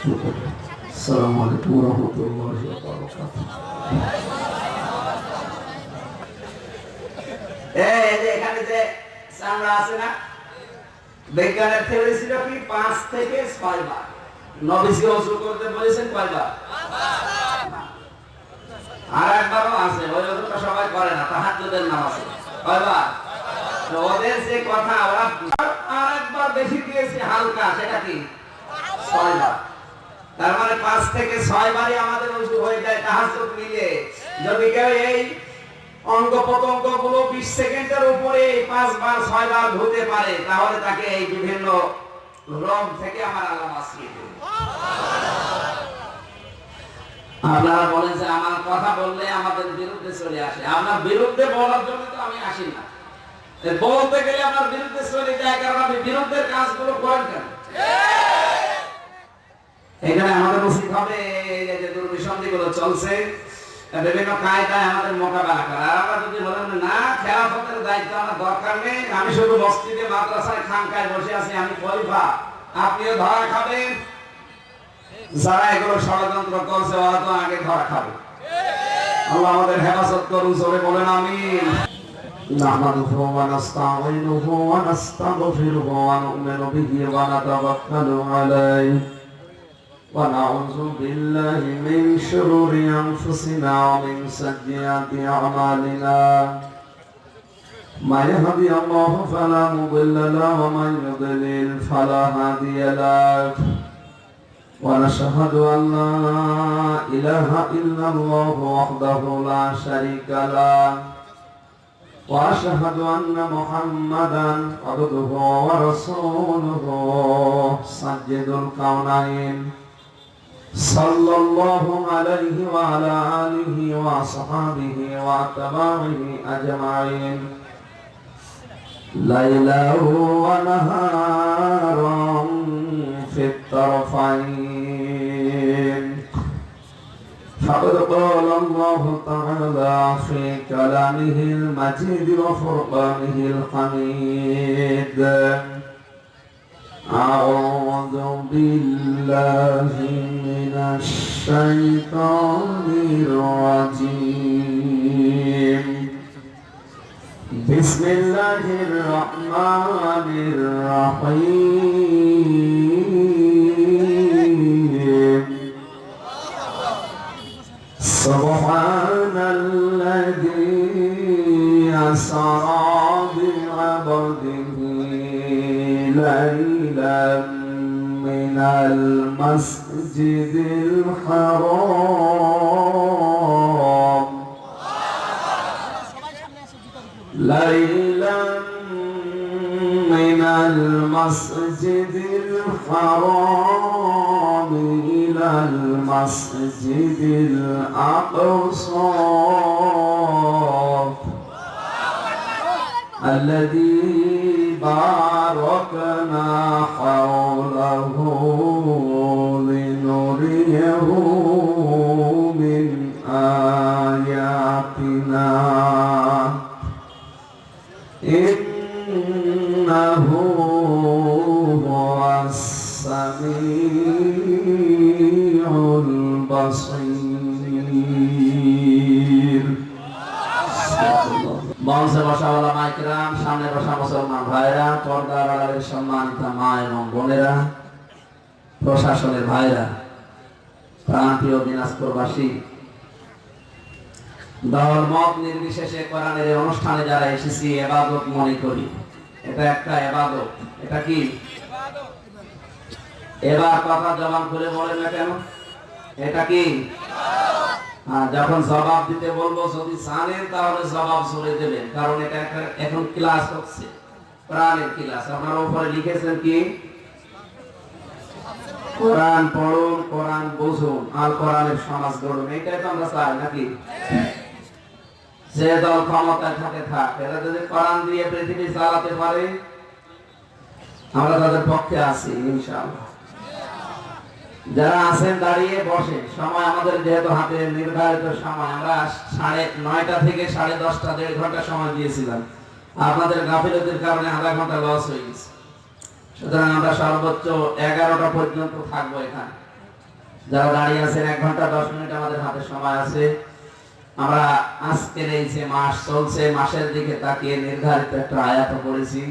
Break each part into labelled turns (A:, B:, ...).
A: السلام عليكم ورحمة الله وبركاته
B: এই যে এখানে যে চামড়া আছে না বিজ্ঞানের থিওরি ছিল কি পাঁচ থেকে ছয় বার নবীজি অজু করতে বলেছেন কয়বার আর একবারও আছে ওই অজুটা সবাই করে না তাহাজ্জুদের নামাজে কয়বার তো ওদের যে কথা ওরা আর একবার বেশি দিয়েছে হালকা সেটা কি ছয়বার তার মানে পাঁচ থেকে ছয় বারই আমাদের অজু হয়ে যায়, তাহাজ্জুদ মিলে। যদি কেউ এই অঙ্গ প্রত্যঙ্গগুলো বিশ সেকেন্ডের উপরে পাঁচবার ছয়বার ধুতে পারে, তাহলে তাকে এই বিভিন্ন রোগ থেকে আমার আল্লাহ বাঁচিয়ে দেবে। আপনারা বলেন যে আমার কথা বললে আমাদের বিরুদ্ধে চলে আসে। আপনার বিরুদ্ধে বলার জন্য তো আমি আসি না। বলতে গেলে আপনার বিরুদ্ধে চলে যায়, কারণ আপনি বিরুদ্ধের কাজগুলো করেন কেন? এখানে আমাদের উচিত হবে এই যে দুর্বিসন্ধি গুলো চলছে বিভিন্ন কায়দায় আমাদের মোকাবেলা করা আর আমরা যদি বলেন না খেলাফতের দায়িত্ব আমার দরকার নেই আমি শুধু মসজিদে মাদ্রাসায় খানকায় বসে আছি আমি খলিফা আপনিও ধরা খাবেন যারা এগুলো ষড়যন্ত্র করছে ওরা তো আগে ধরা খাবে আল্লাহ আমাদের হেফাজত করুন জোরে বলেন আমিন
A: نحمده ونستعينه ونستغفره ونؤمن به ونتوكل عليه ونعوذ بالله من شرور أنفسنا ومن سيئات أعمالنا ما يهدي الله فلا مضل له ومن يضلل فلا هادي له ونشهد أن لا إله إلا الله وحده لا شريك له وأشهد أن محمدا عبده ورسوله سجد الكونين صلى الله عليه وعلى آله وصحبه وأتباعه أجمعين. ليلا ونهارا في الطرفين. فقد قال الله تعالى في كلامه المجيد وفرقانه الحميد. أعوذ بالله من الشيطان الرجيم. بسم الله الرحمن الرحيم. سبحان الذي أسرى بعبده ليلا من المسجد الحرام. ليلا من المسجد الحرام إلى المسجد الأقصى. الذي باركنا حوله
B: মঞ্চে বসা ওলা মাইকরাম, সামনে বসা মুসলমান ভাইরা পর্দার আড়ালের সম্মানিত মা এবং বোনেরা, প্রশাসনের ভাইরা প্রান্তীয় দিনাজপুরবাসী, দল মত নির্বিশেষে কোরআনের অনুষ্ঠানে যারা এসেছি, এবাদত মনে করি। এটা একটা এবাদত। এটা কি? এবার কথা জবান করে বলেন না কেন? এটা কি? যখন জবাব দিতে বলব, যদি জানেন, তাহলে জবাব চলে দেবেন। কারণ এটা এখন ক্লাস হচ্ছে। প্রাণের ক্লাস। আপনার উপরে লিখেছেন কি? কোরআন পড়ুন, কোরআন বুঝুন। আর কোরআনের সমাজ গড়ুন। এটাই তো আমরা চাই, নাকি? যে দল ক্ষমতায় থাকে, থাক। এরা যদি কোরআন দিয়ে পৃথিবী চালাতে পারে, আমরা তাদের পক্ষে আছি, ইনশাআল্লাহ। যারা আছেন, দাঁড়িয়ে বসে সময় আমাদের যেহেতু হাতে নির্ধারিত সময়, আমরা সাড়ে নয়টা থেকে সাড়ে দশটা, দেড় ঘণ্টা সময় দিয়েছিলাম। আপনাদের গাফিলতির কারণে আধা ঘণ্টা লস হয়ে গেছে। সুতরাং আমরা সর্বোচ্চ এগারোটা পর্যন্ত থাকব এখানে। যারা দাঁড়িয়ে আছেন, এক ঘণ্টা, দশ মিনিট আমাদের হাতে সময় আছে। আমরা আজকের এই যে মাস চলছে, মাসের দিকে তাকিয়ে নির্ধারিত একটা আয়াত করেছি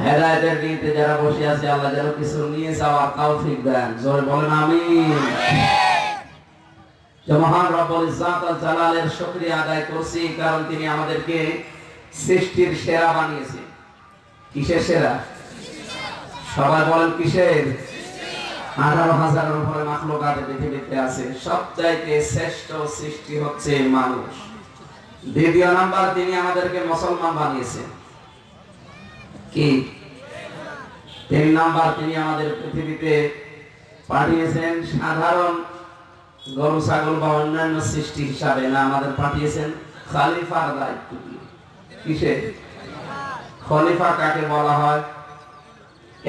B: হেদায়তের নিতে যারা বসে আছে, আল্লাহ যেন কিছু নিয়ে দেন। বলেন মহান জালালের আদায় করছি, কারণ তিনি আমাদেরকে সৃষ্টির সেরা বানিয়েছেন। কিসের সেরা? সবাই বলেন, কিসের? আঠারো হাজারের উপরে পৃথিবীতে আছে। সবচাইতে শ্রেষ্ঠ সৃষ্টি হচ্ছে মানুষ। দ্বিতীয় নাম্বার, তিনি আমাদেরকে মুসলমান বানিয়েছেন। কি? তিন নাম্বার তিনি আমাদের পৃথিবীতে পাঠিয়েছেন সাধারণ গরু, ছাগল বা অন্যান্য সৃষ্টি হিসাবে না, আমাদের পাঠিয়েছেন খালিফার দায়িত্ব দিয়ে। কিসে খলিফা কাকে বলা হয়?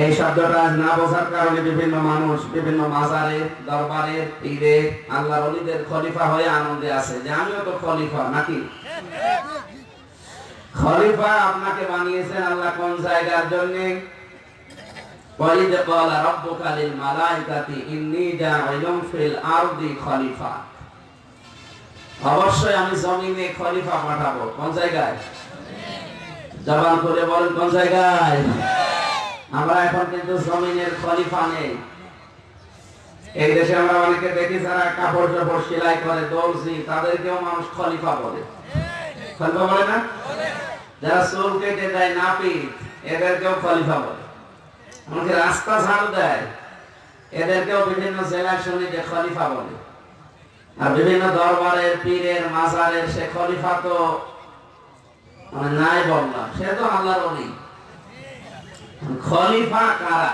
B: এই শব্দটা না বোঝার কারণে বিভিন্ন মানুষ, বিভিন্ন মাজারে, দরবারে, পীরে আল্লাহ অলিদের খলিফা হয়ে আনন্দে আছে যে আমিও তো খলিফা, নাকি? খলিফা আপনাকে বানিয়েছেন আল্লাহ কোন জায়গার জন্য? অবশ্যই আমি জমিনে খলিফা পাঠাবো। কোন জায়গায়? জবান করে বলেন, কোন জায়গায়? আমরা এখন কিন্তু জমিনের খলিফা নেই। এই দেশে আমরা অনেকে দেখি যারা কাপড় চাপড় সেলাই করে, দর্জি, তাদেরকেও মানুষ খলিফা বলে। খলিফা বলে না? যারা চুল কেটে দেয় নাপিত, এদেরকেও খলিফা বলে। আমাকে রাস্তা ঝাড়ু দেয়, এদেরকেও বিভিন্ন জেলার সমিতি খলিফা বলে। আর বিভিন্ন দরবারের, পীরের, মাজারের সে খলিফা তো মানে নাই বললাম, সে তো আল্লাহর অলি খলিফা কারা?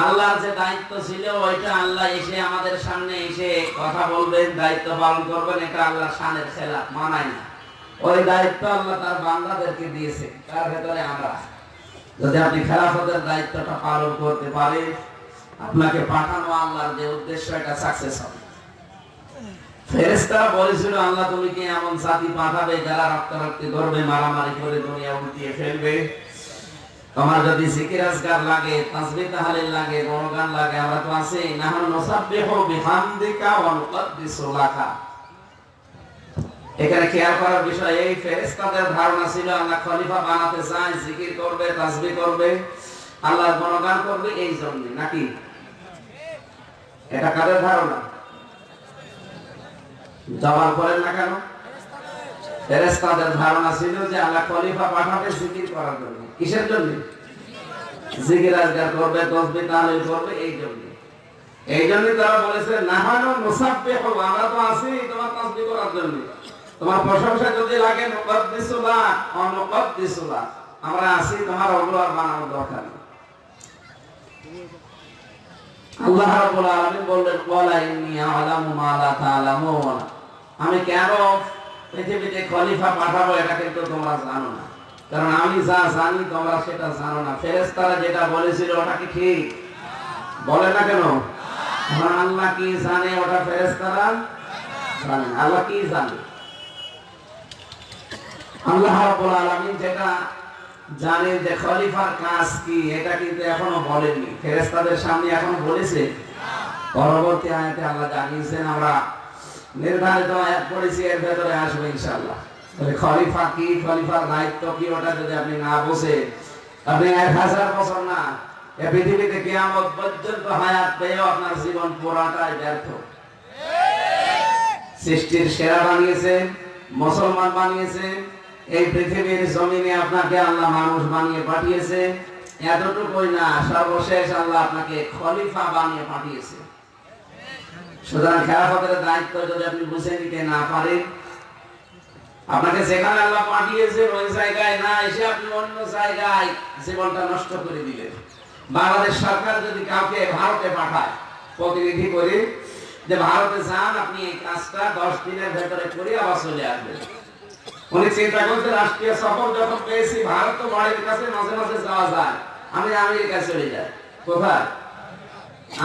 B: আল্লাহর যে দায়িত্ব ছিল, ওইটা আল্লাহ এসে আমাদের সামনে এসে কথা বলবেন, দায়িত্ব পালন করবেন, এটা আল্লাহর শানের খেলা মানায় না। ওই দায়িত্ব আল্লাহ তার বান্দাদেরকে দিয়েছে, তার ভেতরে আমরা। যদি আপনি খেলাফতের দায়িত্বটা পালন করতে পারে আপনাকে পাঠানো আল্লাহর যে উদ্দেশ্য, এটা সাকসেস হবে। ফেরেশতারা বলেছিল, আল্লাহ তুমি কি এমন জাতি পাঠাবে যারা রক্তারক্তি করবে, মারামারি করে দুনিয়া উল্টিয়ে ফেলবে? তোমার যদি জিকির আজকার লাগে, তাসবিহ তাহলিল লাগে, গুণগান লাগে, আমরা তো আছি। নাহনু নুসাব্বিহু বিহামদিকা ওয়া নুকদ্দিসু লাকা। এখানে খেয়াল করার বিষয় এই, ফেরেশতাদের ধারণা ছিল, আল্লাহ খলিফা বানাতে চায়, জিকির করবে, তাসবিহ করবে, আল্লাহর গুণগান করবে এই জন্য, নাকি? এটা কাদের ধারণা? জবাব করেন না কেন? ফেরেশতাদের ধারণা ছিল যে আল্লাহ খলিফা পাঠাবে জিকির করার জন্য। কিসের জন্য? জিকির করবে করবে, এই জন্য। এই জন্য তারা বলেছে আমরা তো আছি তোমার করার জন্য। তোমার প্রশংসা যদি লাগে আমরা আছি তোমার বানানোর দরকার আল্লাহ রাব্বুল আলামিন বললেন আ'লামু মা লা তা'লামুন আমি কেন পৃথিবীতে খলিফা পাঠাবো, এটা কিন্তু তোমরা জানো না। কারণ আমি যা জানি, তোমরা সেটা জানো না। ফেরেশতারা যেটা বলেছিল, ওটা কি ঠিক? বলে না কেন? আল্লাহ কি জানে, ওটা ফেরেশতারা জানে আল্লাহ কি জানে? আল্লাহ যেটা জানেন যে খলিফার কাজ কি, এটা কিন্তু এখনও বলেননি। ফেরেশতাদের সামনে এখনও বলেছে। পরবর্তী আয়াতে আল্লাহ জানিয়েছেন, আমরা নির্ধারিত আয়াত পড়েছি, এর ভেতরে আসবে ইনশাআল্লাহ। তাহলে খলিফা কি? খলিফার দায়িত্ব কি ওটা যদি আপনি না বোঝে, আপনি এক হাজার বছর না, এ পৃথিবীতে কিয়ামত পর্যন্ত হায়াত পেয়েও আপনার জীবন পুরাটাই ব্যর্থ। সৃষ্টির সেরা বানিয়েছেন মুসলমান বানিয়েছেন এই পৃথিবীর জমিনে আপনাকে আল্লাহ মানুষ বানিয়ে পাঠিয়েছে, এতটুকুই না, সর্বশেষ আল্লাহ আপনাকে খলিফা বানিয়ে পাঠিয়েছে। সুতরাং খেলাফতের দায়িত্ব যদি আপনি বুঝে নিতে না পারেন আপনাকে যেখানে আল্লাহ পাঠিয়েছেন ওই জায়গায় না এসে আপনি অন্য জায়গায় জীবনটা নষ্ট করে দিলেন। বাংলাদেশ সরকার যদি কাউকে ভারতে পাঠায়, প্রতিনিধি করে যে ভারতে যান, আপনি এই কাজটা দশ দিনের ভেতরে করে আবার চলে আসবেন। উনি চিন্তা করতে রাষ্ট্রীয় সফর যখন পেয়েছি, ভারত তো বাড়ির কাছে মাঝে মাঝে যাওয়া যায়। আমি আমেরিকায় চলে যাই। কোথায়?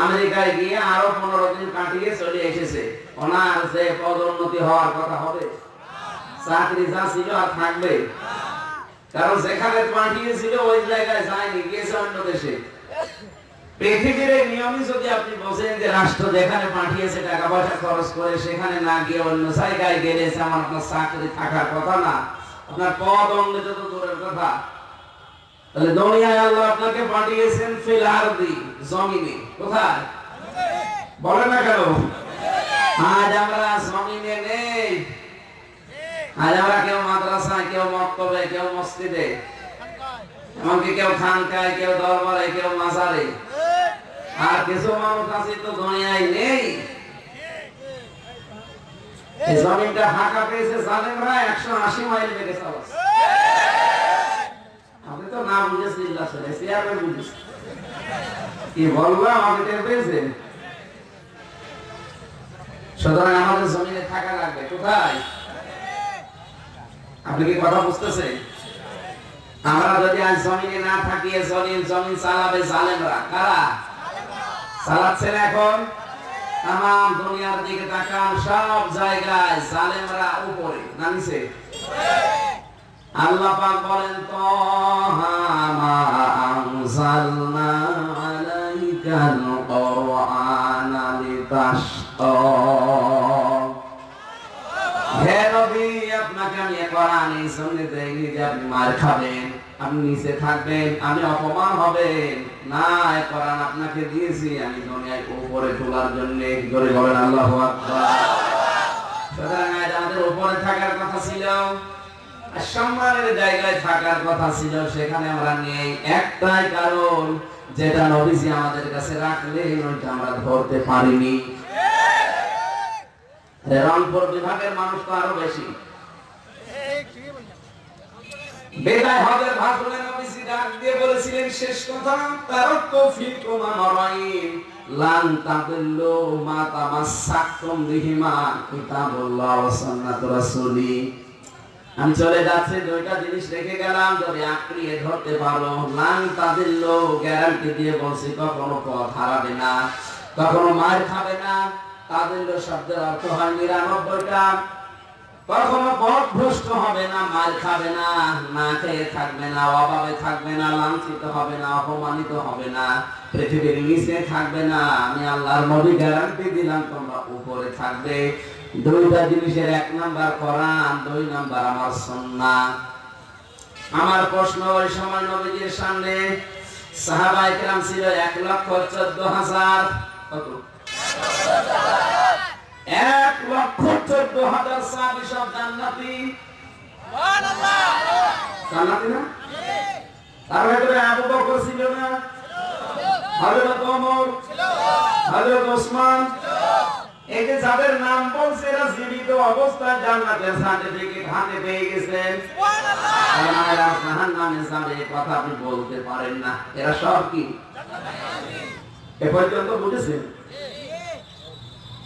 B: আমেরিকায় গিয়ে আরও পনেরো দিন কাটিয়ে চলে এসেছে। ওনার যে পদোন্নতি হওয়ার কথা হবে চাকরি যা আর থাকবে। কারণ যেখানে পাঠিয়েছিল, ওই জায়গায় যায়নি, গিয়েছে অন্য দেশে। পৃথিবীর এই নিয়মই যদি আপনি বোঝেন যে রাষ্ট্র যেখানে পাঠিয়েছে, টাকা পয়সা খরচ করে, সেখানে না গিয়ে অন্য জায়গায় গেলে যেমন আপনার চাকরি থাকার কথা না। আপনার পদ অন্যত তো দূরের কথা। তাহলে দুনিয়ায় আল্লাহ আপনাকে পাঠিয়েছেন ফিল জমিনে। কোথায়? বলে না কেন? আজ আমরা জমিনে নেই। আজ কেউ মাদ্রাসায়, কেউ মক্তবে, কেউ মসজিদে, এমনকি কেউ খানকায়, কেউ দরবারে, কেউ মাজারে। আর কিছু মানুষ আছে তো দুনিয়ায় নেই। এই জমিনটা ফাঁকা পেয়েছে জালেমরা, একশো আশি মাইল বেগে চালাচ্ছে আপনি তো না বুঝে চিল্লা চলে চেয়ারম্যান বুঝেছে কি বললাম আপনি টের পেয়েছেন? সুতরাং আমাদের জমিনে থাকা লাগবে। কোথায়? আপনি কি কথা বুঝতেছেন? আমরা যদি আজ জমিনে না থাকি জমিন জমিন চালাবে জালেমরা। কারা? চালাচ্ছেন এখন? তাম দুনিয়ার দিকে তাকান, সব জায়গায় জালেমরা উপরে নামিছে। আল্লাহ পাক বলেন তো কোরআন এই সঙ্গে দেইনি যে আপনি মার খাবেন, আপনি নিচে থাকবেন, আমি অপমান হবেন। না কোরআন আপনাকে দিয়েছি, আমি দুনিয়ায় উপরে তোলার জন্য। আল্লাহু আকবার। আমাদের উপরে থাকার কথা ছিল সম্মানের জায়গায় থাকার কথা ছিল, সেখানে আমরা নেই। একটাই কারণ, যেটা নবীজি আমাদের কাছে রাখলেন, ওইটা আমরা ধরতে পারিনি। রংপুর বিভাগের মানুষ তো আরও বেশি। বেদায় ডাক দিয়ে বলেছিলেন, শেষ কথা লান মা সুন্নাতুর রাসূলি। আমি চলে যাচ্ছি, দুইটা জিনিস রেখে গেলাম, যদি আঁকড়িয়ে ধরতে পারো, লান তাদিল্লু গ্যারান্টি দিয়ে বলছি, কখনো পথ হারাবে না, কখনো মার খাবে না। তাদিল্লু শব্দের অর্থ হয় নিরানব্বইটা। কখনো পথভ্রষ্ট হবে না মার খাবে না না খেয়ে থাকবে না, অভাবে থাকবে না, লাঞ্ছিত হবে না, অপমানিত হবে না, পৃথিবীর নিচে থাকবে না। আমি আল্লাহর নবী গ্যারান্টি দিলাম, তোমরা উপরে থাকবে। দুইটা জিনিসের এক নাম্বার কোরআন, দুই নাম্বার আমার সুন্নাহ। আমার প্রশ্ন ওই সময় নবীজির সামনে কেরাম ছিল এক লক্ষ চোদ্দ হাজার। কত? এক লক্ষ চোদ্দ হাজার সাহাবি সব জান্নাতি। জান্নাতি না? তার ভেতরে আবু বকর ছিল না? হযরত ওমর? হযরত ওসমান? এই যে যাদের নাম বলছে এরা জীবিত অবস্থায় জান্নাতের সার্টিফিকেট হাতে পেয়ে গেছেন এরা জাহান্নামে যাবে এই কথা আপনি বলতে পারেন না। এরা সব কি? এ পর্যন্ত বুঝেছেন?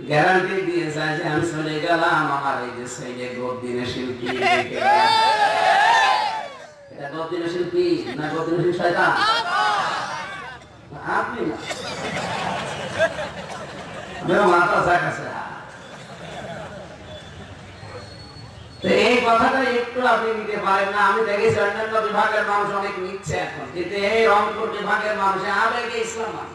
B: গ্যারান্টি দিয়ে যায় যে আমি চলে গেলাম আমার এই যে সেই গদ্দিনের শিল্পী এটা গদ্দিনের শিল্পী না গদ্দিনের শিল্পী শয়তান আপনি মাথা এই কথাটা একটু আপনি নিতে পারেন না আমি দেখেছি অন্যান্য বিভাগের মানুষ অনেক নিচ্ছে এখন কিন্তু এই রংপুর বিভাগের মানুষ আবেগে ইসলাম মানে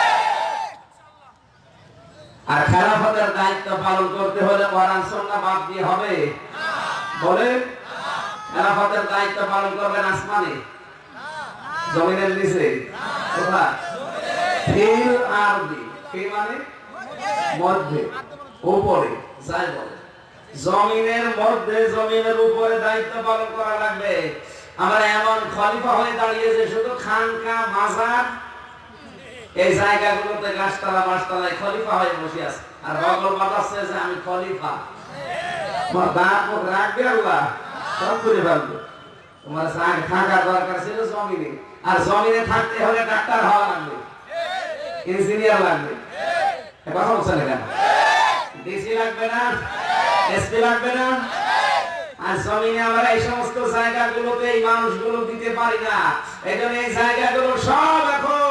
B: আর খেলাফতের দায়িত্ব পালন করতে হলে কোরআন বাদ দিয়ে হবে। খেলাফতের দায়িত্ব পালন করবেন আসমানে? জমিনের নিচে? মানে? মধ্যে। উপরে। যাই জমিনের মধ্যে, জমিনের উপরে দায়িত্ব পালন করা লাগবে। আমরা এমন খলিফা হয়ে দাঁড়িয়েছে শুধু খানকা, মাজার এই জায়গাগুলোতে গাছতলা, মাছতলায় খলিফা হয়ে বসে আছে। আর বগল বাতাসছে যে আমি খলিফা। তোমার দাঁত মুখ রাখবে আল্লাহ? সব করে ফেলবে। তোমার সাথে থাকার দরকার ছিল জমিনে। আর জমিনে থাকতে হলে ডাক্তার হওয়া লাগবে। ইঞ্জিনিয়ার লাগবে। কথা বলছেন না কেন? ডিসি লাগবে না? এসপি লাগবে না? আর জমিনে আমরা এই সমস্ত জায়গাগুলোতে এই মানুষগুলো দিতে পারি না। এই জন্য এই জায়গাগুলো সব এখন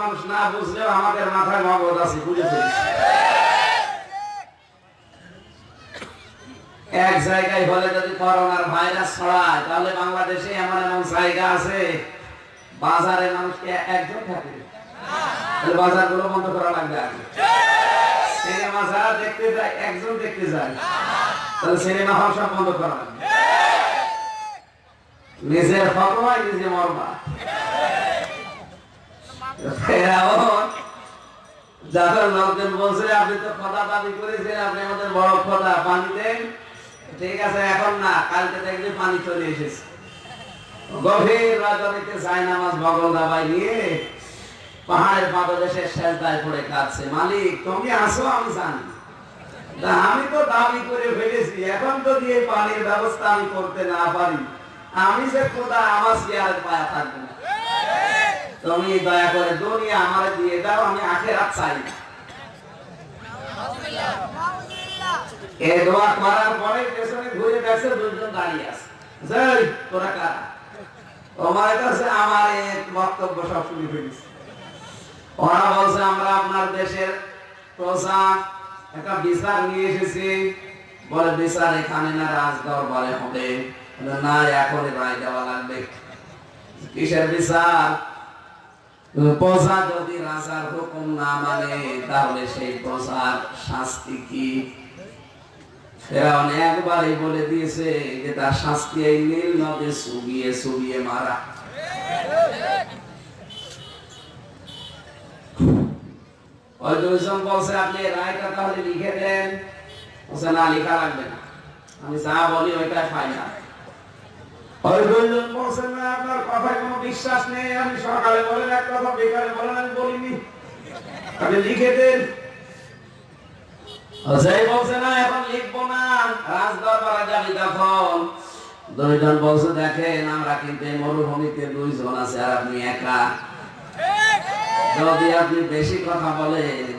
B: মানুষ না বুঝলেও মাথায় মগজ আছে বুঝে এক জায়গায় হলে যদি করোনার ভাইরাস ছড়ায়, তাহলে বাংলাদেশে এমন এমন জায়গা আছে বাজারে মানুষকে একজন থাকে। তাহলে বাজারগুলো বন্ধ করা লাগবে আগে। সিনেমা যারা দেখতে যায়, একজন দেখতে যায়। তাহলে সিনেমা হল সব বন্ধ করা লাগবে। নিজের ফটোয় নিজে মরবা। ফেরাউন লোকজন বলছে, আপনি তো খোদা দাবি করেছেন, আপনি আমাদের বড় খোদা, পানি দেন। ঠিক আছে, এখন না, কালকে দেখবে পানি চলে এসেছে। গভীর আমি তো দাবি করে ফেলেছি, এখন যদি এই পানির ব্যবস্থা আমি করতে না পারি, আমি যে খোদা আমার চেয়ারের পায়া থাকবে না। তুমি দয়া করে দুনিয়া আমার দিয়ে দাও, আমি আখেরাত চাই এ দোয়া করার পরে পেছনে ঘুরে দেখছে দুজন দাঁড়িয়ে আছে। তোরা কারা? তোমার কাছে আমার এক বক্তব্য সব শুনে ওরা বলছে, আমরা আপনার দেশের একটা বিচার নিয়ে এসেছি। বলে, বিচার এখানে না রাজ দরবারে হবে না, এখনই রায় দেওয়া লাগবে। কিসের বিচার? প্রজা যদি রাজার হুকুম না মানে তাহলে সেই প্রজার শাস্তি কি? ফেরাউন একবারই বলে দিয়েছে যে তার শাস্তি এই নীল নদে সুবিয়ে সুবিয়ে মারা। ওই দুইজন বলছে, আপনি রায়টা তাহলে লিখে দেন। বলছে, না ওই দুইজন বিশ্বাস নেই। আমি সকালে বলেন এক কথা বলেন বলিনি। আপনি লিখে দেন। সেই বলছে না, এখন লিখব মরুভূমিতে দুইজন আছে আর আপনি একা। যদি আপনি বেশি কথা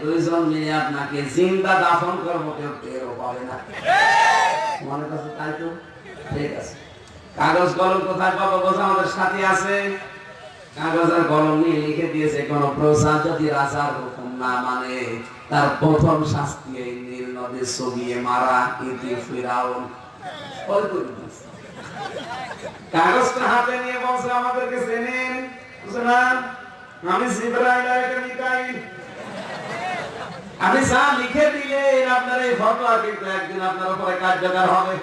B: দুইজন মিলে আপনাকে দাফন করব, কেউ না। মনে তাই তো? ঠিক আছে। কাগজ কলম কোথায় পাবো বোঝা, আমাদের সাথে আছে। কাগজ আর কলম নিয়ে লিখে দিয়েছে, কোন প্রজা যদি রাজার হুকুম না মানে তার প্রথম শাস্তি এই নীল নদে সবিয়ে মারা ইতি ফিরাউন। কাগজটা হাতে নিয়ে আমাদেরকে চেনেন। আমি জিব্রাইল আমি যা লিখে দিলেন এই ফতোয়া কিন্তু একদিন কার্যকর হবে।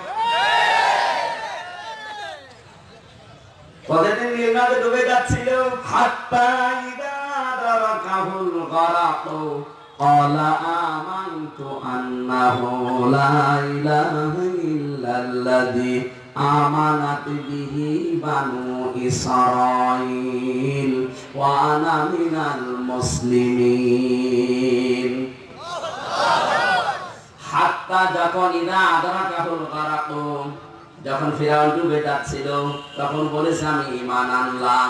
B: কতদিন নীলনদে ডুবে যাচ্ছিল? হাত্তা ইদা দারাকাহুল গারাকু قال آمنت أنه لا إله إلا الذي آمنت به بنو إسرائيل وأنا من المسلمين হাত্তা যখন ইদা আদরা কাহুল গারাকুম যখন ফিরাউন ডুবে যাচ্ছিল তখন বলেছে আমি ঈমান আনলাম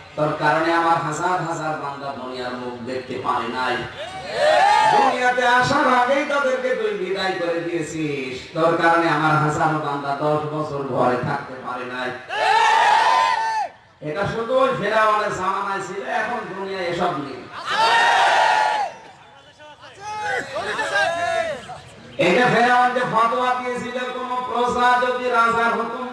B: তোর কারণে আমার হাজার হাজার বান্দা দুনিয়ার মুখ দেখতে পারে নাই। দুনিয়াতে আসার আগেই তাদেরকে তুই বিদায় করে দিয়েছিস। তোর কারণে আমার হাজার বান্দা দশ বছর ঘরে থাকতে পারে নাই। এটা শুধু ওই ফেরাওয়ানের জামানায় ছিল, এখন দুনিয়া এসব নেই। এটা ফেরাউন যে ফতোয়া দিয়েছিল, কোন প্রজা যদি রাজার হুকুম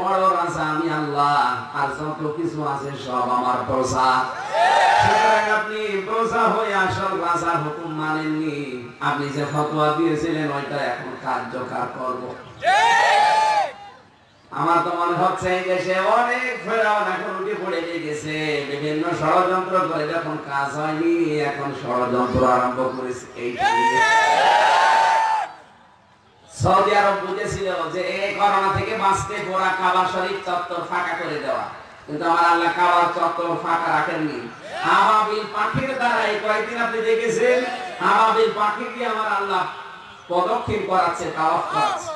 B: বড় রাজা আমি আল্লাহ, আর যত কিছু আছে সব আমার প্রজা। সুতরাং আপনি প্রজা হয়ে আসল রাজার হুকুম মানেননি। আপনি যে ফতোয়া দিয়েছিলেন, ওইটা এখন কার্যকর করব। আমার তো মনে হচ্ছে এই দেশে অনেক ফেরাউন এখন উঠে পড়ে গেছে বিভিন্ন ষড়যন্ত্র করে যখন কাজ হয়নি, এখন ষড়যন্ত্র আরম্ভ করেছে এই সৌদি আরব বুঝেছিল যে এই করোনা থেকে বাঁচতে পোড়া কাবা শরীফ চত্বর ফাঁকা করে দেওয়া। কিন্তু আমার আল্লাহ কাবার চত্বর ফাঁকা রাখেননি। আবাবিল পাখির দ্বারা এই কয়েকদিন আপনি দেখেছেন আবাবিল পাখি দিয়ে আমার আল্লাহ পদক্ষেপ করাচ্ছে তাওয়াফ করাচ্ছে।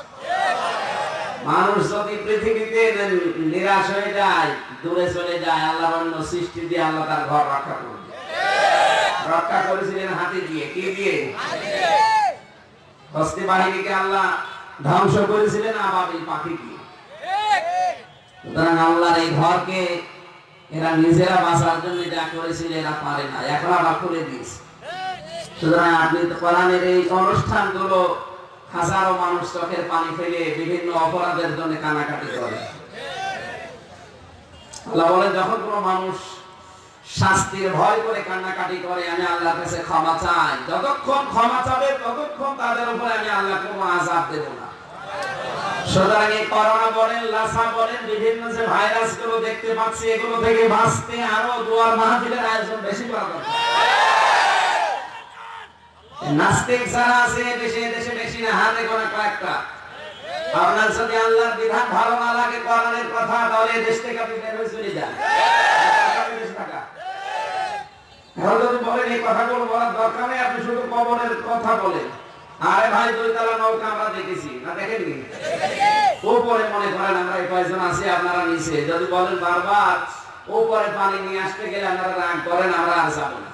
B: মানুষ যদি পৃথিবীতে নিরাশ হয়ে যায়, দূরে চলে যায়, আল্লাহ অন্য সৃষ্টি দিয়ে আল্লাহ তার ঘর রক্ষা করবে। রক্ষা করেছিলেন হাতি দিয়ে, কি দিয়ে? হস্তি বাহিনীকে আল্লাহ ধ্বংস করেছিলেন আবাবিল পাখি দিয়ে। সুতরাং আল্লাহর এই ঘরকে এরা নিজেরা বাঁচার জন্য যা করেছিল এরা পারে না, এখন আবার খুলে দিয়েছে। সুতরাং আপনি তো কোরআনের এই অনুষ্ঠানগুলো হাজারো মানুষ চোখের পানি ফেলে বিভিন্ন অপরাধের জন্য কানাকাটি করে। আল্লাহ বলে যখন কোনো মানুষ শাস্তির ভয় করে কান্নাকাটি করে, আমি আল্লাহর কাছে ক্ষমা চাই। যতক্ষণ ক্ষমা চাবে, ততক্ষণ তাদের উপরে আমি আল্লাহ কোনো আজাব দেব না। সুতরাং এই করোনা বলেন, লাসা বলেন, বিভিন্ন যে ভাইরাসগুলো দেখতে পাচ্ছি, এগুলো থেকে বাঁচতে আরও দুয়ার মাহফিলের আয়োজন বেশি করা দরকার। নাস্তিক যারা আছে, দেশে বেশি না, হাতে কয়েকটা। আপনার যদি আল্লাহর বিধান ভালো না লাগে, কোরআনের কথা তাহলে দেশ থেকে আপনি বের হয়ে চলে যান। মনে করেন কয়েকজন আপনারা নিচে। যদি বলেন বারবার, উপরে পানি নিয়ে আসতে গেলে আপনারা রাগ করেন, আমরা আর যাব না।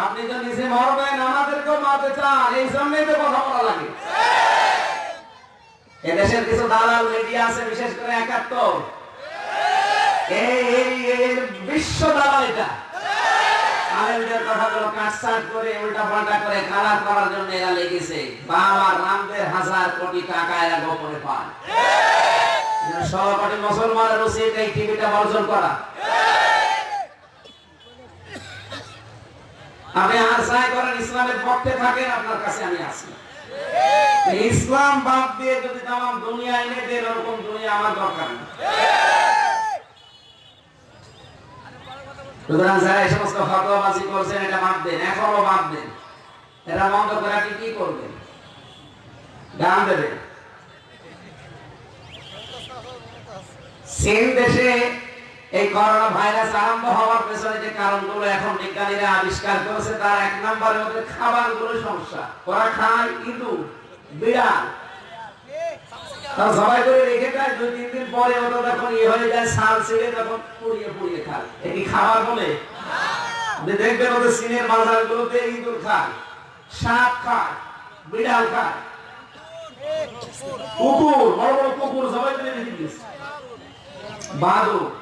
B: আপনি তো নিজে মরবেন, আমাদেরকেও মারতে চান, এই জন্যই তো কথা বলা লাগে। এদেশের কিছু দালাল মিডিয়া আছে, বিশেষ করে একাত্তর। এই বিশ্ব দালাল এটা। করে করে করার জন্য লেগেছে। বাবা হাজার টাকা মুসলমানের উচিত এই টিভিটা বর্জন করা। আপনি আর যাই করেন, ইসলামের পক্ষে থাকেন, আপনার কাছে আমি আছি। ইসলাম বাদ দিয়ে যদি তাম দুনিয়া এনে দেন, ওরকম দুনিয়া আমার দরকার নেই। সুতরাং দেশে এই করোনা ভাইরাস আরম্ভ হওয়ার পেছনে যে কারণগুলো এখন বিজ্ঞানীরা আবিষ্কার করেছে, তার এক নম্বরে ওদের খাবারগুলো সমস্যা। ওরা খায় ইঁদুর বিড়াল। করে রেখে দেয় তিন দিন পরে ইয়ে বলে? ইঁদুর সাপ বিড়াল খায়। বড় বড় বাদুর।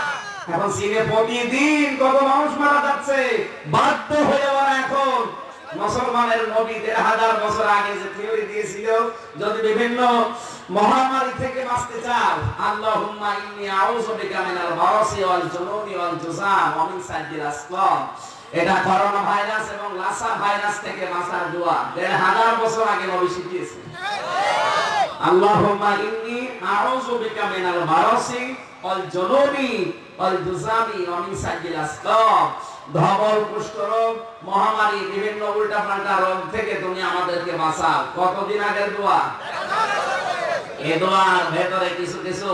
B: এখন চীনে প্রতিদিন কত মানুষ মারা যাচ্ছে। বাধ্য হয়ে ওরা এখন মুসলমানের নবী দেড় হাজার বছর আগে যে থিওরি দিয়েছিল, যদি বিভিন্ন মহামারী থেকে বাঁচতে চাও, আল্লাহুম্মা ইন্নী আউযু বিকা মিনাল বারাসি ওয়াল জুনুনি ওয়াল জুযাম ওয়া মিন এটা করোনা ভাইরাস এবং লাসা ভাইরাস থেকে বাঁচার দোয়া। দেড় হাজার বছর আগে নবী শিখিয়েছেন আল্লাহুম্মা ইন্নী আউযু বিকা মিনাল বারাসি ওয়াল জুনুনি ওয়াল আসকাম। ধবল, কুষ্ঠরোগ, মহামারী, বিভিন্ন উল্টা পাল্টা রোগ থেকে তুমি আমাদেরকে বাঁচাও। কতদিন আগের দোয়া? এই দোয়ার ভেতরে কিছু কিছু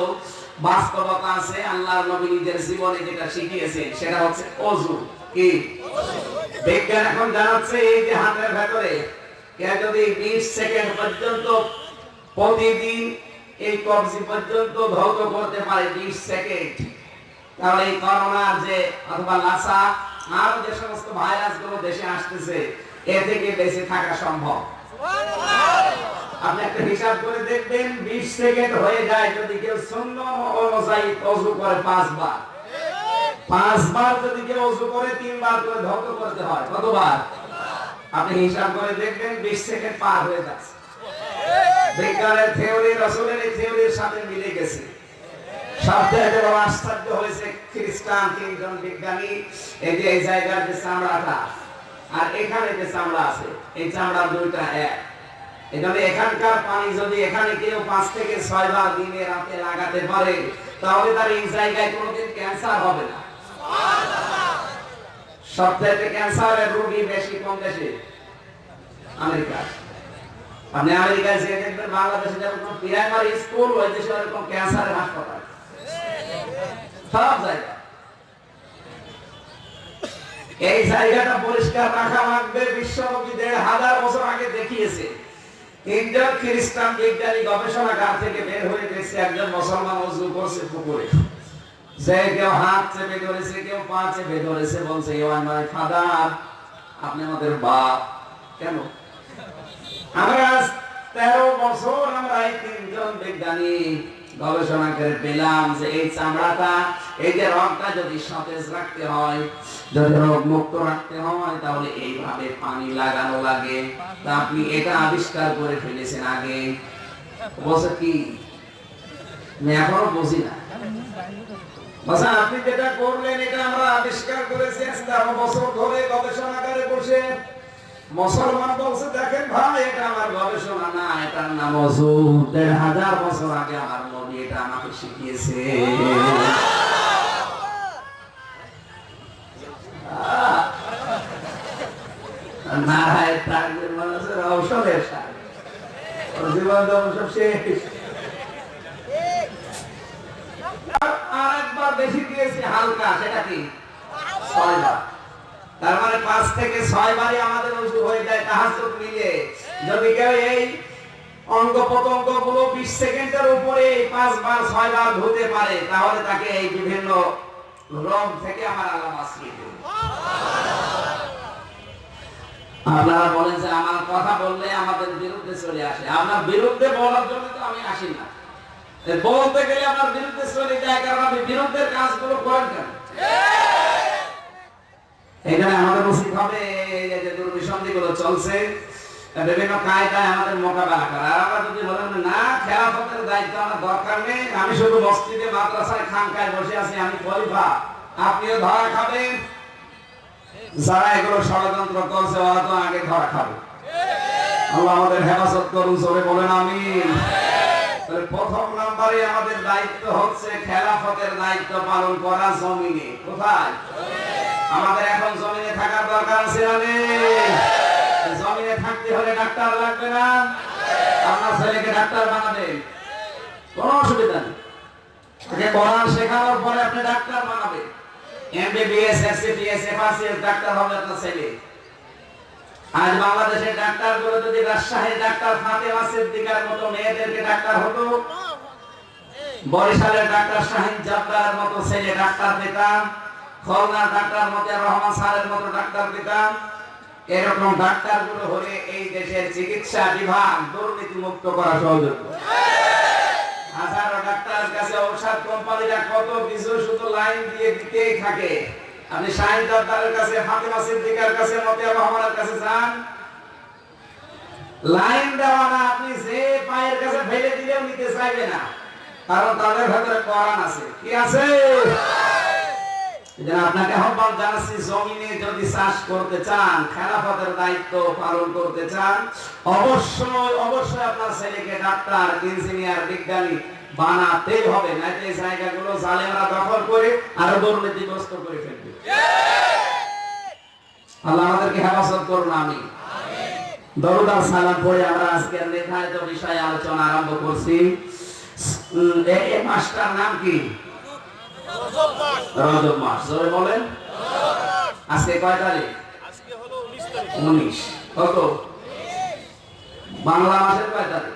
B: বাস্তবতা আছে। আল্লাহর নবী নিজের জীবনে যেটা শিখিয়েছেন সেটা হচ্ছে অজু কি? বিজ্ঞান এখন জানাচ্ছে এই যে হাতের ভেতরে কেউ যদি 20 সেকেন্ড পর্যন্ত প্রতিদিন এই কবজি পর্যন্ত ধৌত করতে পারে 20 সেকেন্ড। তাহলে এই করোনার যে অথবা লাসা, আর যে সমস্ত ভাইরাসগুলো দেশে আসতেছে, এ থেকে বেঁচে থাকা সম্ভব। আপনি একটা হিসাব করে দেখবেন 20 সেকেন্ড হয়ে যায় যদি কেউ অনুযায়ী করে পাঁচবার। পাঁচবার যদি কেউ করে, তিনবার করে করতে হয়, কতবার? আপনি হিসাব করে দেখবেন 20 সেকেন্ড পার হয়ে যাচ্ছে। বিজ্ঞানের থিওরি থিওরির সাথে মিলে গেছে। সবচেয়ে হয়েছে এই যে আর এখানে যে চামড়া আছে, এই চামড়া দুইটা এক। যদি এখানে কেউ পাঁচ থেকে ছয় বার লাগাতে পারে, তাহলে তার এই জায়গায় কোনোদিন ক্যান্সার হবে না। সবচেয়ে ক্যান্সারের রোগী বেশি কোন দেশে? আমেরিকা আপনি আমেরিকায় যে দেখবেন, বাংলাদেশে যেমন প্রাইমারি স্কুল ওই দেশে ওরকম ক্যান্সারের হাসপাতাল। সব জায়গা। এই জায়গাটা পরিষ্কার রাখা লাগবে বিশ্বনবী দেড় হাজার বছর আগে দেখিয়েছে। তিনজন খ্রিস্টান বিজ্ঞানী গবেষণাগার থেকে বের হয়ে গেছে, একজন মুসলমান অজু করছে পুকুরে। যে কেউ হাত চেপে ধরেছে, কেউ পা চেপে ধরেছে, বলছে ইওয়ান মাই ফাদার, আপনি আমাদের বাপ। কেন? আমরা তেরো বছর আমরা এই তিনজন বিজ্ঞানী গবেষণা করে পেলাম যে এই চামড়াটা, এই যে রগটা যদি সতেজ রাখতে হয়, যদি রোগ মুক্ত রাখতে হয়, তাহলে এইভাবে পানি লাগানো লাগে। তা আপনি এটা আবিষ্কার করে ফেলেছেন আগে। বলছে কি? আমি এখনও বুঝি না। আপনি যেটা করলেন, এটা আমরা আবিষ্কার করেছি বছর ধরে গবেষণাগারে বসে। মুসলমান বলছে, দেখেন ভাই, এটা আমার গবেষণা না, এটার নাম অজু দেড় হাজার বছর আগে আমার নবী এটা আমাকে শিখিয়েছে। আর একবার বেশি দিয়েছি হালকা, সেটা কি? ছয়বার তার মানে পাঁচ থেকে ছয় বারই আমাদের উজু হয়ে যায় তাহাজ্জুদ মিলে। যদি কেউ এই অঙ্গ প্রত্যঙ্গগুলো বিশ সেকেন্ডের উপরে ধুতে পারে, তাহলে তাকে এই বিভিন্ন রোগ থেকে আমার দেবে আপনারা বলেন যে আমার কথা বললে আমাদের বিরুদ্ধে চলে আসে। আপনার বিরুদ্ধে বলার জন্য তো আমি আসি না। বলতে গেলে আপনার বিরুদ্ধে চলে যায়, কারণ আপনি বিরুদ্ধের কাজগুলো করেন কেন? এখানে আমাদের উচিত হবে যে গুলো চলছে বিভিন্ন কায়দায় আমাদের মোকাবেলা করা। আমরা যদি বলেন না, খেলাফতের দায়িত্ব আমার দরকার নেই, আমি শুধু মসজিদে, মাদ্রাসায়, খানকায় বসে আছি, আমি খলিফা। আপনিও ধরা যারা এগুলো ষড়যন্ত্র করছে, ওরা তো আগে ধরা খাবে। আল্লাহ আমাদের হেফাজত করুন সরে বলেন, আমিন। প্রথম নম্বরে আমাদের দায়িত্ব হচ্ছে খেলাফতের দায়িত্ব পালন করা জমিনে। কোথায়? আমাদের এখন জমিনে থাকার দরকার আছে জমিনে থাকতে হলে ডাক্তার লাগবে না? আপনার ছেলেকে ডাক্তার বানাবেন? কোনো অসুবিধা নেই। কোরআন শেখানোর পরে আপনি ডাক্তার বানাবেন। এমবিবিএস এসসিপিএস ডাক্তার হবে আপনার ছেলে। আজ বাংলাদেশের ডাক্তারগুলো যদি রাজশাহীর ডাক্তার ফাতেমা সিদ্দিকার মতো মেয়েদেরকে ডাক্তার হতো? বরিশালের ডাক্তার শাহিন জব্বারের মতো ছেলে ডাক্তার পেতাম ডাক্তার রহমান মতো ডাক্তার এরকম ডাক্তারগুলো হলে এই দেশের চিকিৎসা বিভাগ দুর্নীতি মুক্ত করা সহজ হাজারো ডাক্তারের কাছে ঔষধ কোম্পানিরা কত কিছু শুধু লাইন দিয়ে দিতেই থাকে। আপনি শাহিন দাদারের কাছে, ফাতেমা সিদ্দিকার কাছে, মতিয়া রহমানের কাছে যান। লাইন দেওয়া না, আপনি যে পায়ের কাছে ফেলে দিলেও নিতে চাইবে না। কারণ তাদের ভেতরে কোরআন আছে। কি আছে? হবে। জায়গাগুলো জালেমরা দখল করে আরও দুর্নীতিগ্রস্ত করে ফেলবে? আল্লাহ আমাদেরকে হেফাজত করুন আমি সালাম আমরা আজকের নির্ধারিত বিষয়ে আলোচনা আরম্ভ করছি। এই মাসটার নাম কি? রজব মাস। জোরে বলেন। আজকে কয় তারিখ?
C: উনিশ
B: কত? বাংলা মাসের কয় তারিখ?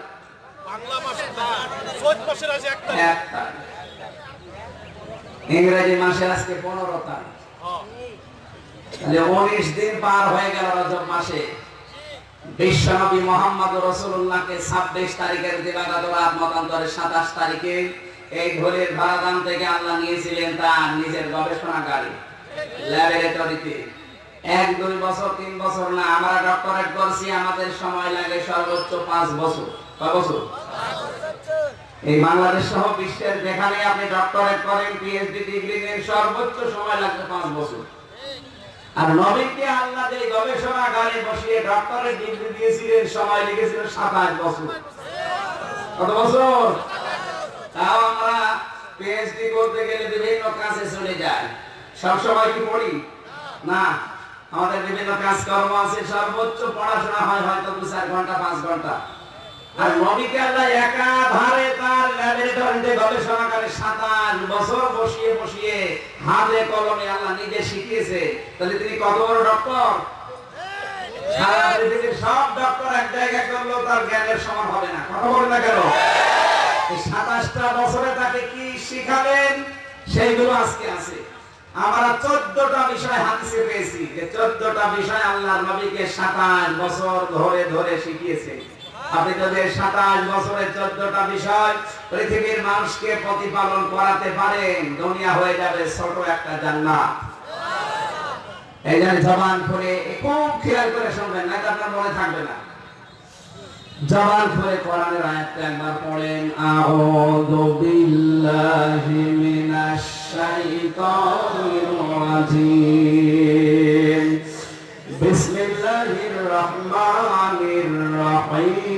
B: ইংরেজি মাসে আজকে পনেরো তারিখ।
C: হ্যাঁ।
B: তাহলে উনিশ দিন পার হয়ে গেল রজব মাসে। বিশ্বনবী মোহাম্মদ রসুল্লাহকে ছাব্বিশ তারিখের দিবাগত রাত মতান্তরে সাতাশ তারিখে এই ধরের ভারাদান থেকে আল্লাহ নিয়েছিলেন তার নিজের গবেষণাগারে। ল্যাবরেটরিতে এক, দুই বছর, তিন বছর না, আমরা ডক্টরেট করছি আমাদের সময় লাগে সর্বোচ্চ পাঁচ বছর। কয় বছর? এই বাংলাদেশ সহ বিশ্বের যেখানে আপনি ডক্টরেট করেন পিএইচডি ডিগ্রি নেন, সর্বোচ্চ সময় লাগবে পাঁচ বছর। আর নবীনকে আল্লাহ যে গবেষণাগারে বসিয়ে ডক্টরেট ডিগ্রি দিয়েছিলেন, সময় লেগেছিল সাতাশ বছর। কত বছর? তাও আমরা পিএইচডি করতে গেলে বিভিন্ন কাজে চলে যাই। সব সময় কি পড়ি? না, আমাদের বিভিন্ন কাজকর্ম আছে, সর্বোচ্চ পড়াশোনা হয় হয়তো দু চার ঘণ্টা, পাঁচ ঘণ্টা। আর নবীকে আল্লাহ একাধারে তার ল্যাবরেটরিতে গবেষণা করে সাতাশ বছর বসিয়ে বসিয়ে হাতে কলমে আল্লাহ নিজে শিখিয়েছে। তাহলে তিনি কত বড় ডক্টর? সারা পৃথিবীর সব ডক্টর এক জায়গায় করলেও তার জ্ঞানের সমান হবে না। কথা বলে না কেন? সাতাশটা বছরে তাকে কি সেইগুলো আজকে আছে। আমরা চোদ্দটা বিষয় পেয়েছি। যে চোদ্দটা বিষয় নবীকে সাতাশ বছর ধরে ধরে শিখিয়েছে। আপনি যদি সাতাশ বছরের চোদ্দটা বিষয় পৃথিবীর মানুষকে প্রতিপালন করাতে পারেন, দুনিয়া হয়ে যাবে ছোট একটা জান্নাত। এই জন্য জবান করে খুব খেয়াল করে শুনবেন না আপনার মনে থাকবে না। যাওয়ার পরে কোরআনের আয়াতটা একবার পড়েন। আউযু বিল্লাহি মিনাশ শাইতানির রাজিম। বিসমিল্লাহির রহমানির রহিম।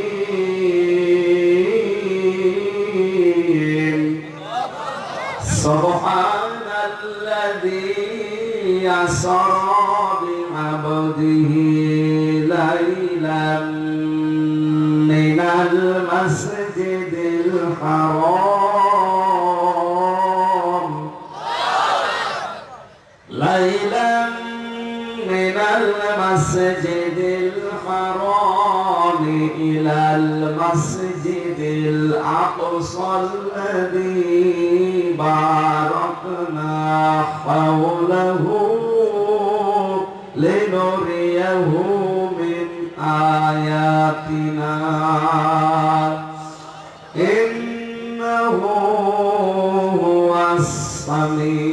B: সুবহানাল্লাযী আসরা বিআবদিহি লাইলা المسجد الحرام إلى المسجد الأقصى الذي باركنا حوله لنريه من آياتنا. إنه هو السميع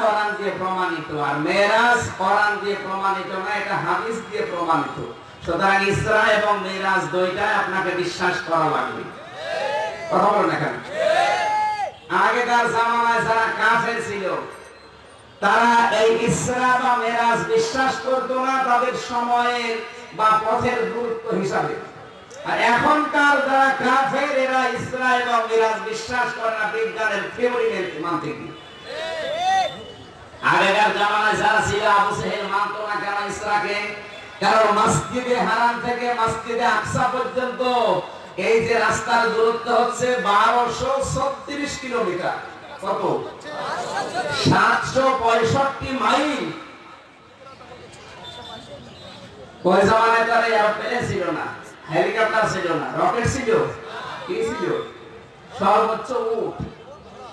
B: কোরআন দিয়ে প্রমাণিত আর মেরাজ কোরআন দিয়ে প্রমাণিত না, এটা হাদিস দিয়ে প্রমাণিত। সুতরাং ইসরা এবং মেরাজ দুইটাই আপনাকে বিশ্বাস করা লাগবে। কথা এখানে আগেকার জামানায় যারা কাফের ছিল, তারা এই ইসরা বা মেরাজ বিশ্বাস করতো না তাদের সময়ের বা পথের গুরুত্ব হিসাবে। আর এখনকার যারা কাফের, এরা ইসরা এবং মেরাজ বিশ্বাস করে না, বিজ্ঞানের থিওরি মানতে কি আগেকার জামানায় যারা ছিল, আবু সেহেল মানতো না কেন ইসরাকে? কারণ মসজিদে হারাম থেকে মসজিদে আকসা পর্যন্ত এই যে রাস্তার দূরত্ব হচ্ছে বারোশো ছত্রিশ কিলোমিটার। কত? সাতশো পঁয়ষট্টি মাইল। ওই জামানায় তার এরোপ্লেন ছিল না হেলিকপ্টার ছিল না রকেট ছিল। কি ছিল? সর্বোচ্চ উট।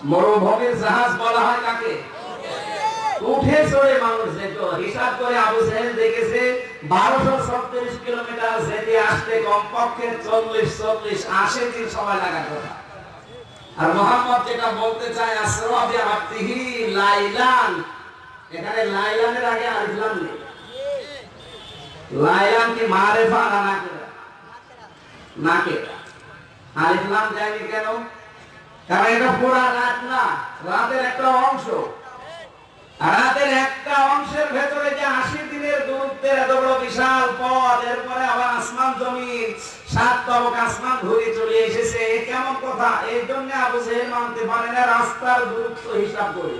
B: মরুভূমির জাহাজ বলা হয় কাকে? উঠে চড়ে মানুষ যেত হিসাব করে আবু সাহেব দেখেছে, বারোশো ছত্রিশ কিলোমিটার যেতে আসতে কমপক্ষে চল্লিশ চল্লিশ আশি দিন সময় লাগার কথা। আর মোহাম্মদ যেটা বলতে চায় লাইলান। এখানে লাইলানের আগে আলিফলাম নেই। লাইলান কি মারেফা না নাকেরা? নাকেরা। আলিফলাম যায়নি কেন? কারণ এটা পুরা রাত না, রাতের একটা অংশ। রাতের একটা অংশের ভেতরে যে আশি দিনের দূরত্বের এত বড় বিশাল পথ, এরপরে আবার আসমান জমিন, সাত তবক আসমান ঘুরে চলে এসেছে, এ কেমন কথা? এই জন্য আবু জেহেল মানতে পারে না, রাস্তার দূরত্ব হিসাব করে।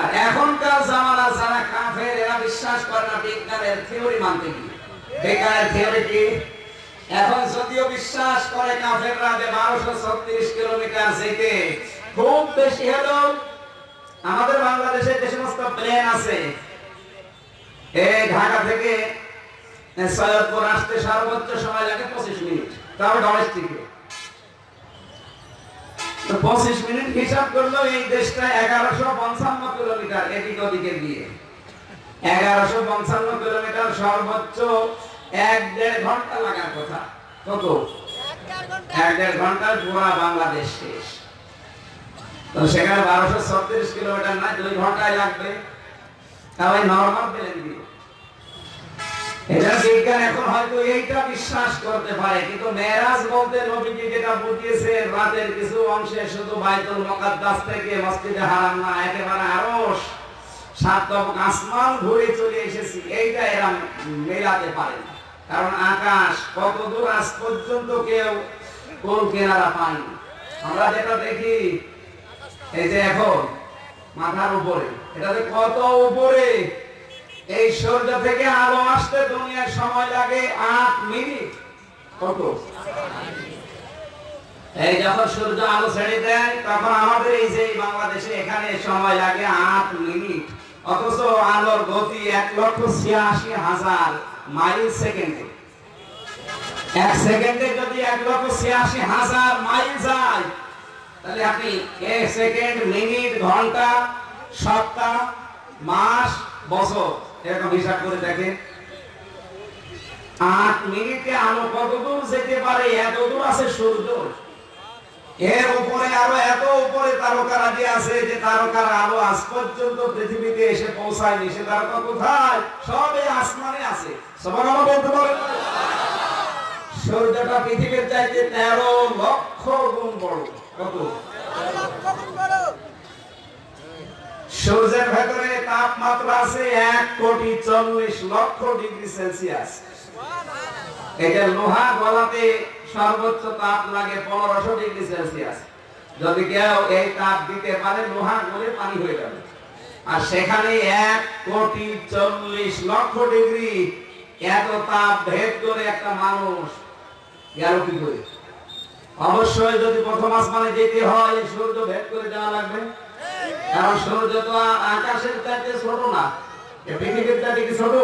B: আর এখনকার জামানা যারা কাফের, এরা বিশ্বাস করে না বিজ্ঞানের থিওরি মানতে কি থিওরি কি? এখন যদিও বিশ্বাস করে কাফেররা যে বারোশো ছত্রিশ কিলোমিটার যেতে খুব বেশি হলো আমাদের বাংলাদেশে যে সমস্ত প্লেন আছে এই ঢাকা থেকে সৈয়দপুর আসতে সর্বোচ্চ সময় লাগে পঁচিশ মিনিট। তাও ডোমেস্টিকে পঁচিশ মিনিট হিসাব করল এই দেশটা এগারোশো পঞ্চান্ন কিলোমিটার এদিক ওদিকে দিয়ে এগারোশো পঞ্চান্ন কিলোমিটার সর্বোচ্চ এক দেড় ঘণ্টা লাগার কথা। কত? এক দেড় ঘন্টায় পুরা বাংলাদেশ শেষ। সেখানে বারোশো ছত্রিশ কিলোমিটার না দুই ঘন্টায় লাগবে। তাও নর্মাল এটা বিজ্ঞান এখন হয়তো এইটা বিশ্বাস করতে পারে, কিন্তু বলতে যেটা বুঝিয়েছে, রাতের কিছু অংশে শুধু বাইতুল থেকে মসজিদে না, একেবারে আসমান ঘুরে চলে এসেছি। এইটা এরা মেলাতে পারে কারণ আকাশ কত দূর আজ পর্যন্ত কেউ কোন কেনারা পায়নি। আমরা যেটা দেখি এই যে এখন, মাথার উপরে, এটাতে কত উপরে? এই সূর্য থেকে আলো আসতে দুনিয়ার সময় লাগে আট মিনিট। কত? এই যখন সূর্য আলো ছেড়ে দেয়, তখন আমাদের এই যে বাংলাদেশে এখানে সময় লাগে আট মিনিট। অথচ আলোর গতি এক লক্ষ ছিয়াশি হাজার মাইল সেকেন্ডে। এক সেকেন্ডে যদি এক লক্ষ ছিয়াশি হাজার মাইল যায় তাহলে আপনি সেকেন্ড, মিনিট, ঘণ্টা, সপ্তাহ, মাস, বছর, এরকম হিসাব করে দেখেন। আট মিনিটে আলো কত দূর যেতে পারে এত দূর আছে সূর্য। এর উপরে আরও এত উপরে তারকারাজি আছে যে তারকার আলো আজ পর্যন্ত পৃথিবীতে এসে পৌঁছায়নি। সে তারকা কোথায়? সব আসমানে আছে। সবার আমার বলতে পারেন। সূর্যটা পৃথিবীর চাইতে তেরো লক্ষ গুণ বড়। সূর্যের ভেতরে তাপমাত্রা আছে এক কোটি চল্লিশ লক্ষ ডিগ্রি সেলসিয়াস। এটা লোহা গলাতে সর্বোচ্চ তাপ লাগে পনেরোশো ডিগ্রি সেলসিয়াস। যদি কেউ এই তাপ দিতে পারে, লোহা গলে পানি হয়ে যাবে। আর সেখানে এক কোটি চল্লিশ লক্ষ ডিগ্রি এত তাপ ভেদ করে একটা মানুষ গেল কি করে? অবশ্যই যদি প্রথম আসমানে যেতে হয়, সূর্য ভেদ করে যাওয়া লাগবে। কারণ সূর্য তো আকাশের চাইতে ছোট না। পৃথিবীর চাইতে কি ছোট?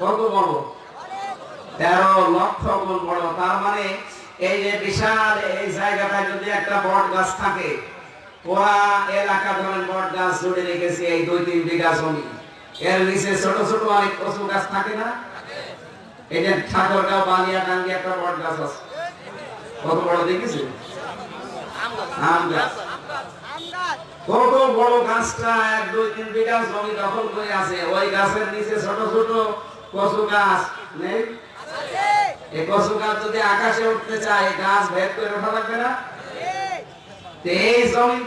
B: কত বড়? তেরো লক্ষ গুণ বড়। তার মানে এই যে বিশাল এই জায়গাটায় যদি একটা বট গাছ থাকে, পুরা এলাকা ধরেন বট গাছ জুড়ে রেখেছি এই দুই তিন বিঘা জমি। এর নিচে ছোট ছোট অনেক কচু গাছ থাকে না? এই যে ঠাকুরগাঁও বানিয়া টাঙ্গি একটা বট গাছ আছে। কত বড় দেখেছি? কত বড় গাছটা, এক, দুই, তিন বিঘা জমি দখল করে আছে। ওই গাছের নিচে ছোট ছোট কচু গাছ, নেই? এই কচু গাছ যদি আকাশে উঠতে চায় গাছ ভেদ করে ওঠা লাগবে না? এই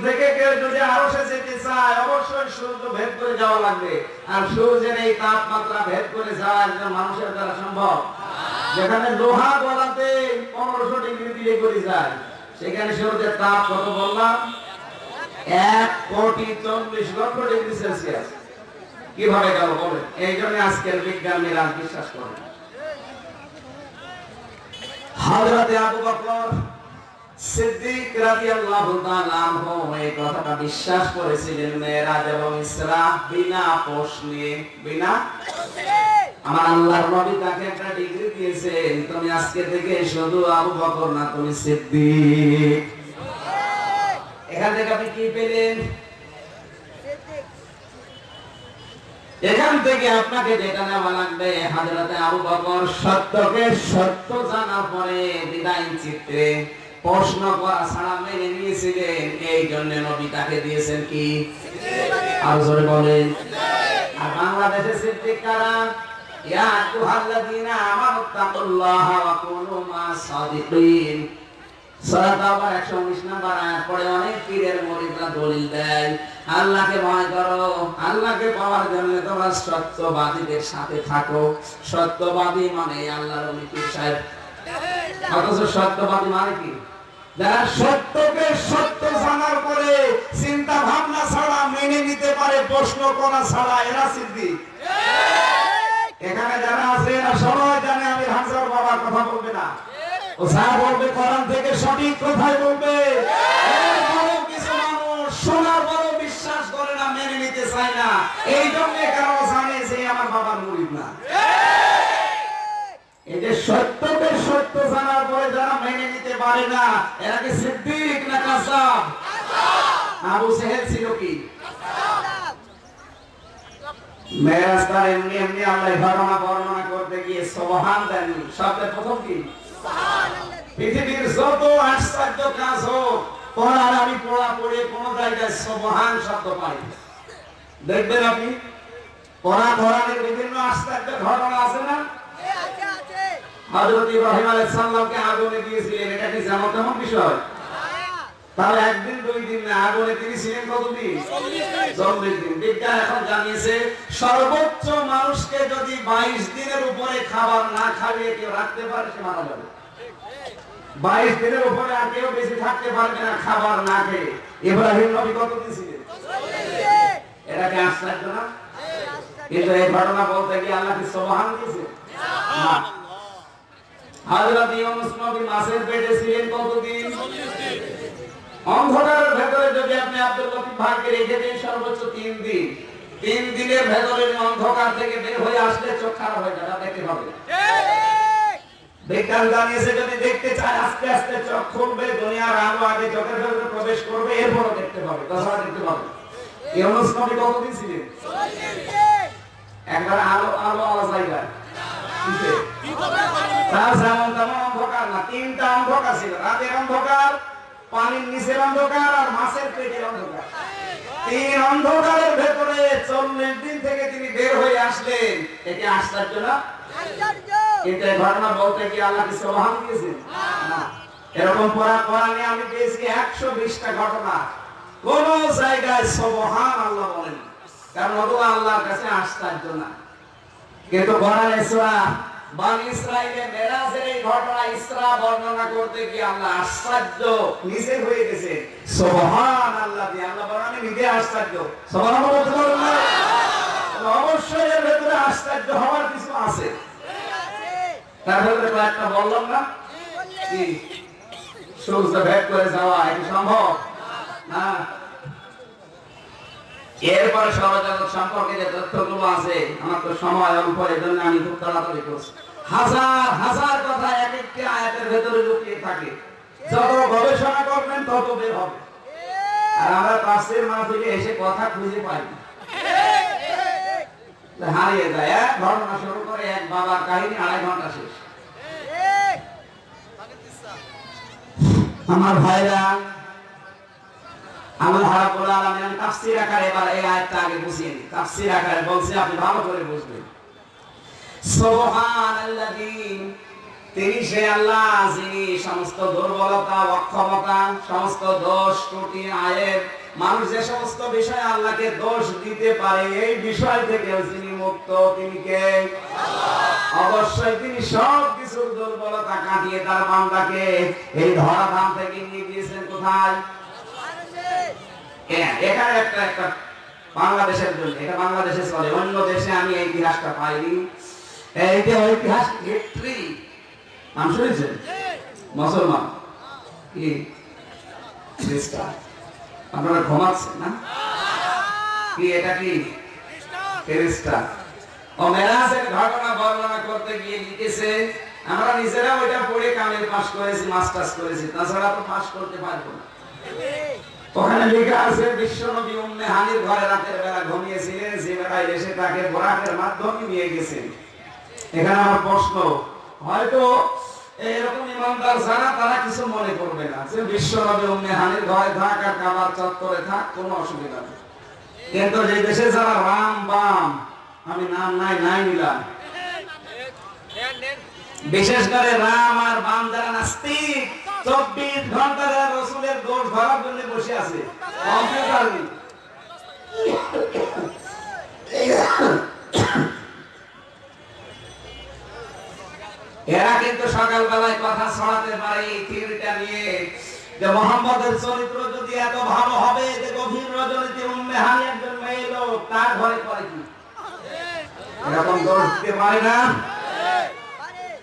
B: থেকে কেউ যদি আরও চায়, অবশ্যই সূর্য ভেদ করে যাওয়া লাগবে। আর সূর্যের এই তাপমাত্রা ভেদ করে যাওয়া একজন মানুষের দ্বারা সম্ভব। যেখানে লোহা গলাতে পনেরোশো ডিগ্রি দিয়ে করে যায়, সেখানে সূর্যের তাপ কত বললাম? এক কোটি চল্লিশ লক্ষ ডিগ্রি সেলসিয়াস। কীভাবে গেল বলেন? এই জন্য আজকের বিজ্ঞান নিরাজ বিশ্বাস করেন হাজরাতে আবু বকর সিদ্দিক রাদিয়াল্লাহু তাআলা আনহু এই কথাটা বিশ্বাস করেছিলেন মেরাজ এবং ইসরা বিনা প্রশ্নে বিনা? আমার আল্লাহর নবী তাকে একটা ডিগ্রি দিয়েছেন। তুমি আজকে থেকে শুধু আবু বকর না, তুমি সিদ্দিক। এখান থেকে আপনি কি পেলেন? এখান থেকে আপনাকে যেটা নেওয়া লাগবে, হাজরাতে আবু বকর সত্যকে সত্য জানার পরে বিদায় চিত্রে প্রশ্ন করা ছাড়া মেনে নিয়েছিলেন। এই জন্য নবী তাকে দিয়েছেন কি? আর জোরে বলেন। আর বাংলাদেশে সিদ্দিক কারা? আইয়ুহাল্লাযীনা আমানু তাকুল্লাহা ওয়া কুনু মা'আস সাদিকিন। সূরা তাওবার 119 নাম্বার আয়াত পড়ে অনেক পীরের মুরিদরা দলিল দেয়, আল্লাহকে ভয় করো সত্যবাদীদের সাথে থাকো। সত্যবাদী মানে পীর সাহেব মানে যারা সত্যকে সত্য জানার পরে চিন্তা ভাবনা ছাড়া মেনে নিতে পারে প্রশ্ন করা ছাড়া, এরা সিদ্দিক। এখানে যারা আছে এরা সবাই জানে আমি হাজার বাবার কথা বলবে না। থেকে সঠিক কথাই বলবে? কিছু মানুষ বিশ্বাস করে না, মেনে নিতে চায় না। এই জন্য কারণ জানে যে আমার বাবার মুরিদ না এই যে সত্যকে সত্য জানার পরে যারা মেনে নিতে পারে না, এরা কি সিদ্দিক না কাসাব? আবু সেহেল ছিল কি? মেরাজ এমনি এমনি আল্লাহ ঘটনা বর্ণনা করতে গিয়ে সোহান দেননি শব্দের প্রথম কি? পৃথিবীর যত আশ্চর্য কাজ হোক, পড়ার আমি পড়া পড়ে কোন জায়গায় সোহান শব্দ পাই দেখবেন আপনি, পড়া ধরনের বিভিন্ন আশ্চর্য ঘটনা আছে না? হযরত ইব্রাহিম আলাইহিস সালামকে আগুনে দিয়েছিলেন, এটা কি বিষয়? তাহলে একদিন, দুই দিন না, আগুনে তিনি ছিলেন কতদিন? চল্লিশ দিন। বিজ্ঞান এখন জানিয়েছে, সর্বোচ্চ মানুষকে যদি বাইশ দিনের উপরে খাবার না খাইয়ে কেউ রাখতে পারে, সে মারা যাবে। বাইশ দিনের উপরে আর কেউ বেশি থাকতে পারবে না খাবার না খেয়ে। ইব্রাহিম নবী কতদিন ছিলেন? এটাকে আশ্চর্য না? কিন্তু এই ঘটনা বলতে গিয়ে আল্লাহ কি সবহান দিয়েছে হযরত ইউনূস নবী মাছের পেটে ছিলেন কতদিন? অন্ধকারের ভেতরে যদি আপনি আব্দুল লতিফ ভাইকে রেখে দেন সর্বোচ্চ তিন দিন। তিন দিনের ভেতরে অন্ধকার থেকে বের হয়ে আসলে চোখ খারাপ হয়ে যাবে দেখতে হবে বিজ্ঞান জানিয়েছে যদি দেখতে চায় আস্তে আস্তে চোখ খুলবে দুনিয়ার আলো আগে চোখের ভেতরে প্রবেশ করবে এরপরও দেখতে পাবে তাছাড়া দেখতে পাবে। ইউনুস নবী কতদিন ছিলেন? একবার আলো আলো আলো জায়গায়? এরকম পড়া কোরআনে আমি পেয়েছি একশো বিশটা ঘটনা কোন জায়গায় সোহান আল্লাহ বলেন কারণ আল্লাহর কাছে আশ্চর্য না কিন্তু কোরআনে সূরা বানি ইসরাইলের মেরাজের এই ঘটনা ইসরা বর্ণনা করতে গিয়ে আল্লাহ আশ্চর্য নিজে হয়ে গেছে। দিয়ে আল্লাহ বলেন আমি নিজে আশ্চর্য। সুবহানাল্লাহ বলতে পারবেন না? অবশ্যই এর ভেতরে আশ্চর্য হওয়ার কিছু আছে। তার ভেতরে কয়েকটা বললাম না? সূর্য ভেদ করে যাওয়া এটা সম্ভব? না? এরপরে সৌরজগৎ সম্পর্কে যে তথ্যগুলো আছে। আমার তো সময় অল্প এই জন্য আমি খুব তাড়াতাড়ি করছি। হাজার হাজার কথা এক একটি আয়াতের ভেতরে লুকিয়ে থাকে। যত গবেষণা করবেন, তত বের হবে। আর আমরা মাহফিলে এসে কথা খুঁজে পাই হারিয়ে যায়। এক ঘটনা শুরু করে এক বাবার কাহিনী, আড়াই ঘণ্টা শেষ। আমার ভাইরা এই তিনি সে আল্লাহ যিনি সমস্ত দুর্বলতা, অক্ষমতা, সমস্ত দোষ ত্রুটি আয়েব মানুষ যে সমস্ত বিষয়ে আল্লাহকে দোষ দিতে পারে, এই বিষয় থেকে যিনি মুক্ত, তিনি কে? অবশ্যই তিনি সব কিছুর দুর্বলতা কাটিয়ে তার বান্দাকে এই ধরাধাম থেকে নিয়ে গিয়েছেন কোথায়? হ্যাঁ, এখানে একটা একটা বাংলাদেশের জন্য এটা বাংলাদেশে চলে। অন্য দেশে আমি এই ইতিহাসটা পাইনি। এই যে ঐতিহাস হিস্ট্রি নাম শুনেছেন? মুসলমান। কি? আপনারা ঘুমাচ্ছেন না? কি এটা কি? খ্রিস্টান। ঘটনা বর্ণনা করতে গিয়ে আমরা নিজেরা ওইটা পড়ে কামেল পাস করেছি মাস্টার্স করেছি। তাছাড়া তো পাস করতে পারব না। ওখানে লেখা আছে, বিশ্ব নবী উম্মে হানির ঘরে রাতের বেলা ঘুমিয়েছিলেন এসে তাকে বোরাকের মাধ্যমে নিয়ে গেছেন। এখানে আমার প্রশ্ন, হয়তো এরকম ইমানদার যারা তারা কিছু মনে করবে না যে বিশ্ব নবী উম্মে হানির ঘরে থাক আর কাবার চত্বরে থাক, কোনো অসুবিধা নেই। কিন্তু যে দেশে যারা রাম বাম, আমি নাম নাই নাই নিলাম। বিশেষ করে রাম আর বাম যারা নাস্তিক, চব্বিশ ঘণ্টা যারা রসুলের দোষ ধরার জন্য বসে আছে। এরা কিন্তু সকালবেলায় কথা ছড়াতে পারে এই থিওরিটা নিয়ে যে মোহাম্মদের চরিত্র যদি এত ভালো হবে যে গভীর রজনীতি উম্মে হানি একজন মেয়ে লোক তার ঘরে করে কি? এরকম দোষ দিতে পারে না।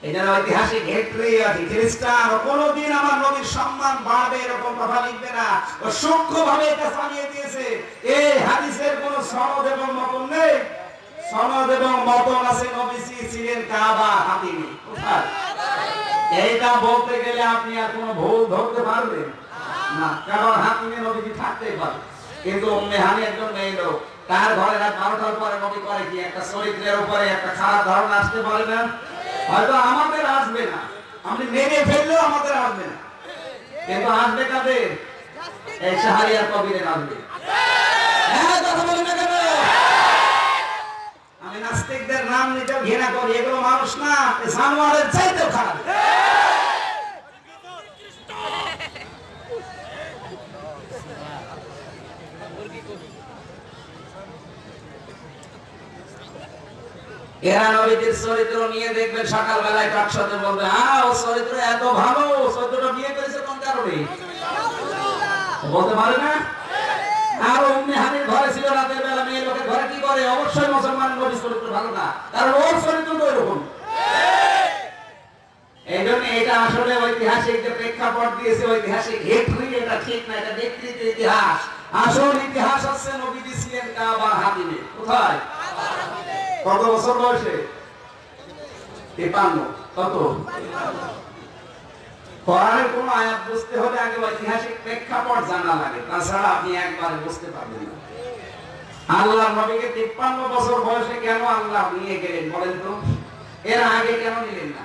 B: এই জন্য ঐতিহাসিক হিস্ট্রি আছে। খ্রিস্টান, কোনোদিন আমার নবীর সম্মান বাড়বে এরকম কথা লিখবে না। ও সূক্ষ্মভাবে এটা চালিয়ে দিয়েছে। এই হাদিসের কোনো সনদ এবং মতন নেই। সনদ এবং মতন আছে নবীজি ছিলেন কাবা হাতিমি। এইটা বলতে গেলে আপনি আর কোনো ভুল ধরতে পারবেন না। কারণ হাতিমে নবীজি থাকতেই পারে। কিন্তু উম্মে হানি একজন মেয়ে লোক। তার ঘরে রাত বারোটার পরে নবী করে কি? একটা চরিত্রের উপরে একটা খারাপ ধারণা আসতে পারে না? হয়তো আমাদের আসবে না। আপনি মেনে ফেললেও আমাদের আসবে না। কিন্তু আসবে কাদের? এই সাহারিয়ার কবিরের আসবে। হ্যাঁ? আমি নাস্তিকদের নাম নিতে ঘৃণা করি, এগুলো মানুষ না সানোয়ারের চাইতেও খারাপ। এরা নবীদের চরিত্র নিয়ে দেখবেন সকালবেলায় কার সাথে বলবে হ্যাঁ ও চরিত্র এত ভালো, ও চরিত্রটা বিয়ে করেছে কোন কারণে? বলতে পারে না? অবশ্যই মুসলমান চরিত্র ভালো না। কারণ চরিত্র এই জন্য এটা আসলে ঐতিহাসিক প্রেক্ষাপট দিয়েছে এটা ঠিক না, এটা ব্যক্তিগত ইতিহাস। আসল ইতিহাস হচ্ছে নবীজি ছিলেন কাবার কোথায়? কত বছর বয়সে? কত? কোন আয়াত বুঝতে হলে আগে ঐতিহাসিক প্রেক্ষাপট জানা লাগে, তাছাড়া আপনি একবারে বুঝতে পারবেন না। আল্লাহ নবীকে তিপ্পান্ন বছর বয়সে কেন আল্লাহ নিয়ে গেলেন বলেন তো? এর আগে কেন নিলেন না?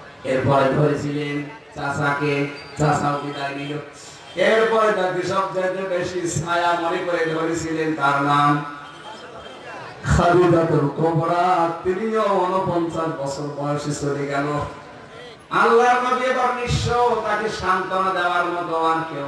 B: এরপরে ধরেছিলেন চাচাকে, চাচাও বিদায় নিল? এরপরে তাকে সবচেয়ে বেশি ছায়া মনে করে ধরেছিলেন তার নাম 49 বছর বয়সে এবার কেউ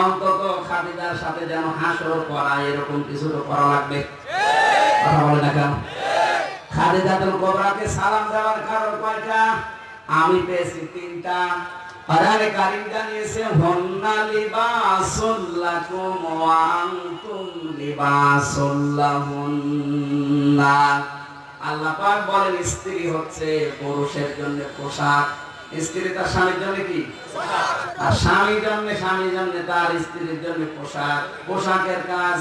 B: অন্তত খাদিজার সাথে যেন হাসর করা এরকম কিছু তো করা লাগবে। কথা বলে না কেন খাদিজাতুল কোবরাকে সালাম দেওয়ার কারণ কয়টা? আমি পেয়েছি তিনটা। আরে কারিম জানিয়েছে, হন্না লিবাসুল লাকুম ওয়া আনতুম লিবাসুল লাহুন্না। আল্লাহ পাক বলেন, স্ত্রী হচ্ছে পুরুষের জন্য পোশাক। স্ত্রী তার স্বামীর জন্য কি? আর স্বামীর জন্য স্বামীর জন্য তার স্ত্রীর জন্য পোশাক। পোশাকের কাজ।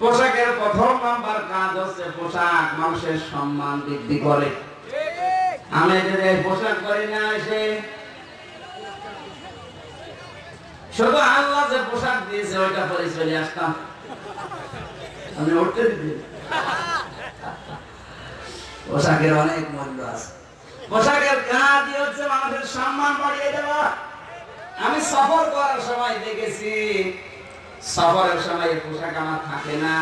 B: পোশাকের প্রথম নাম্বার কাজ হচ্ছে পোশাক, মানুষের সম্মান বৃদ্ধি করে। আমি যদি পোশাক করি না এসে, শুধু আল্লাহ যে পোশাক দিয়েছে, ওইটা পরে চলে আসতাম। আমি উঠতে দিতে। পোশাকের অনেক মূল্য আছে। পোশাকের কাজই হচ্ছে মানুষের সম্মান বাড়িয়ে দেওয়া। আমি সফর করার সময় দেখেছি, সফরের সময় পোশাক আমার থাকে না,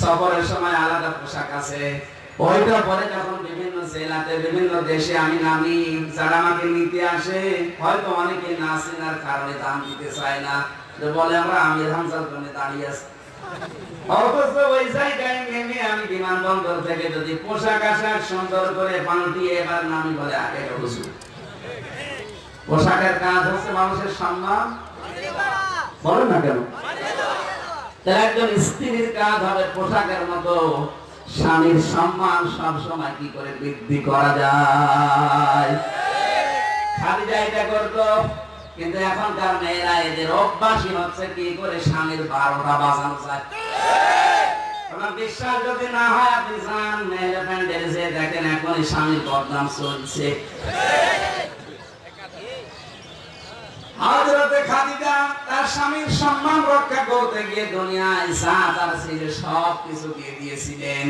B: সফরের সময় আলাদা পোশাক আছে। ওইটা পরে যখন বিভিন্ন জেলাতে, বিভিন্ন দেশে আমি নামি, যারা আমাকে নিতে আসে, হয়তো অনেকে না চেনার কারণে দাম দিতে চায় না। বলে আমরা আমির হামজার জন্য দাঁড়িয়ে আছি। জায়গায় নেমে বিমানবন্দর থেকে যদি পোশাক আশাক সুন্দর করে এবার নামি বলে আগে পোশাকের কাজ হচ্ছে মানুষের সম্মান। বলেন না কেন? একজন স্ত্রীর কাজ হবে পোশাকের মতো। স্বামীর সম্মান সব সময় কি করে বৃদ্ধি করা যায়? এটা করতো, কিন্তু এখনকার মেয়েরা এদের অভ্যাসই হচ্ছে কি করে স্বামীর বারোটা বাজানো যায়। আপনার বিশ্বাস যদি না হয়, আপনি যান যে দেখেন এখনই স্বামীর বদনাম চলছে। তার স্বামীর সম্মান করতে গিয়ে দুনিয়ায় সব কিছু দিয়ে দিয়েছিলেন।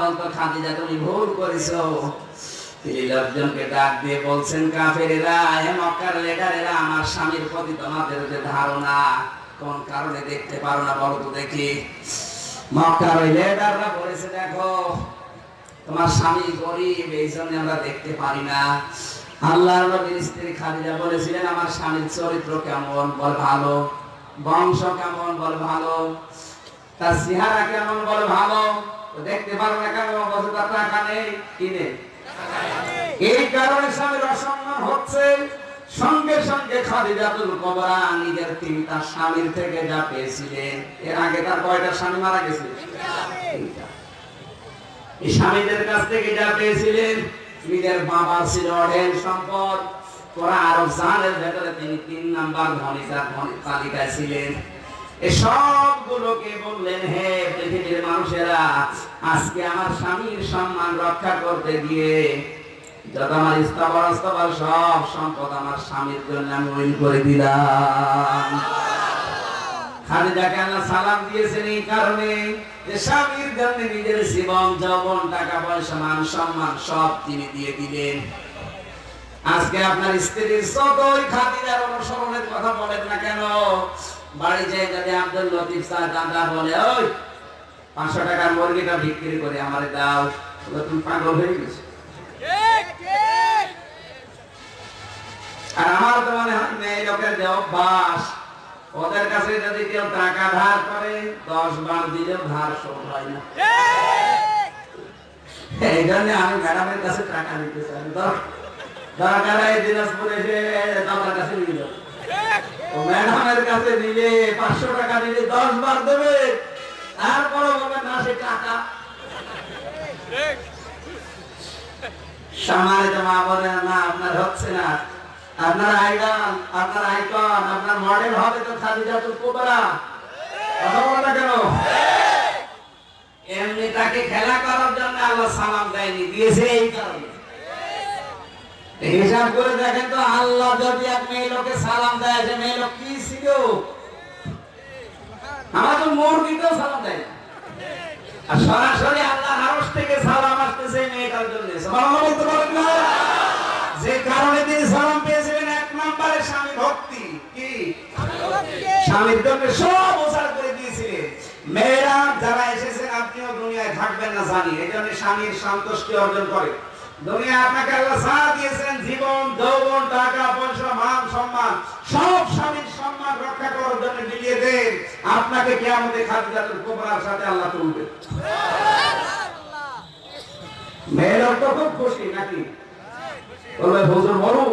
B: বলতো, খাদিজা, তুমি ভুল করেছ। ডাক দিয়ে বলছেন মক্কার আমার স্বামীর প্রতি তোমাদের ধারণা, কোন কারণে দেখতে পারো না বলো তো দেখি। আমরা স্বামীর চরিত্র কেমন? বল ভালো। বংশ কেমন? বল ভালো। তার চেহারা কেমন? বল ভালো। দেখতে পারো না কেন, বলছে, তার টাকা নেই কিনে এই কারণে স্বামীর অসম্মান হচ্ছে। সঙ্গে সঙ্গে খাদিজাতুল কবরা নিজের তিনটা স্বামীর থেকে যা পেয়েছিলেন, এর আগে তার কয়টা স্বামী মারা গেছে? এই স্বামীদের কাছ থেকে যা পেয়েছিলেন, নিজের বাবা ছিল অঢেল সম্পদ। তোরা ভেতরে তিনি তিন নাম্বার তালিকায় ছিলেন। সবগুলোকে বললেন, হে পৃথিবীর মানুষেরা, আজকে আমার স্বামীর সম্মান রক্ষা করতে গিয়ে যত আমার স্থাবর অস্থাবর সব সম্পদ আমার স্বামীর জন্য আমি উইল করে দিলাম। আজকে আপনার স্ত্রীর যতই খাদিজার অনুসরণের কথা বলেন না কেন? বাড়ি যেয়ে যদি আব্দুল লতিফ স্যার দাদা বলে, ওই পাঁচশো টাকার মুরগিটা বিক্রি করে আমারে দাও তুমি পাগল হয়ে গেছো। আর আমার তো মনে হয় মেয়ে লোকের যে অভ্যাস ওদের কাছে যদি কেউ টাকা ধার করে দশ বার দিলেও ধার শোধ হয় না। এই! জন্য আমি ম্যাডামের কাছে টাকা নিতে চাই। দরকার হয় দিনাজপুরে এসে আমার কাছে যাও। ম্যাডামের কাছে নিলে পাঁচশো টাকা নিলে দশ বার দেবে। তারপরে বলবে না সে টাকা। সম্মানিত মা বলে না আপনার হচ্ছে না। আপনার আইডল আপনার আইকন, আপনার মডেল হবে তো খাদিজাতুল কুবরা কথা বলো কেন? এমনি তাকে খেলা করার জন্য আল্লাহ সালাম দেয়নি, দিয়েছে এই কারণে। হিসাব করে দেখেন তো, আল্লাহ যদি এক মেয়ে লোকে সালাম দেয় যে মেয়ে লোক কি ছিল আমার তো মুরগিতেও সালাম দেয় আর সরাসরি আল্লাহ আরশ থেকে সালাম আসতেছে মেয়েটার জন্য। বলতে যে কারণে তিনি সালাম পেয়েছিলেন এক নম্বরে স্বামী ভক্তি কি স্বামীর জন্য সব উজাড় করে দিয়েছিলেন মেয়েরা যারা এসেছেন, আপনিও দুনিয়ায় থাকবেন না জানি। এই জন্য স্বামীর সন্তুষ্টি অর্জন করে। দুনিয়া আপনাকে আল্লাহ যা দিয়েছেন জীবন, যৌবন, টাকা, পয়সা, মান, সম্মান, সব স্বামীর সম্মান রক্ষা করার জন্য বিলিয়ে দেন। আপনাকে কে কেয়ামতে খাদিজাতুল কুবরার সাথে আল্লাহ তুলবে। মেয়েরা তো খুব খুশি নাকি? বলবে, হুজুর মরুক।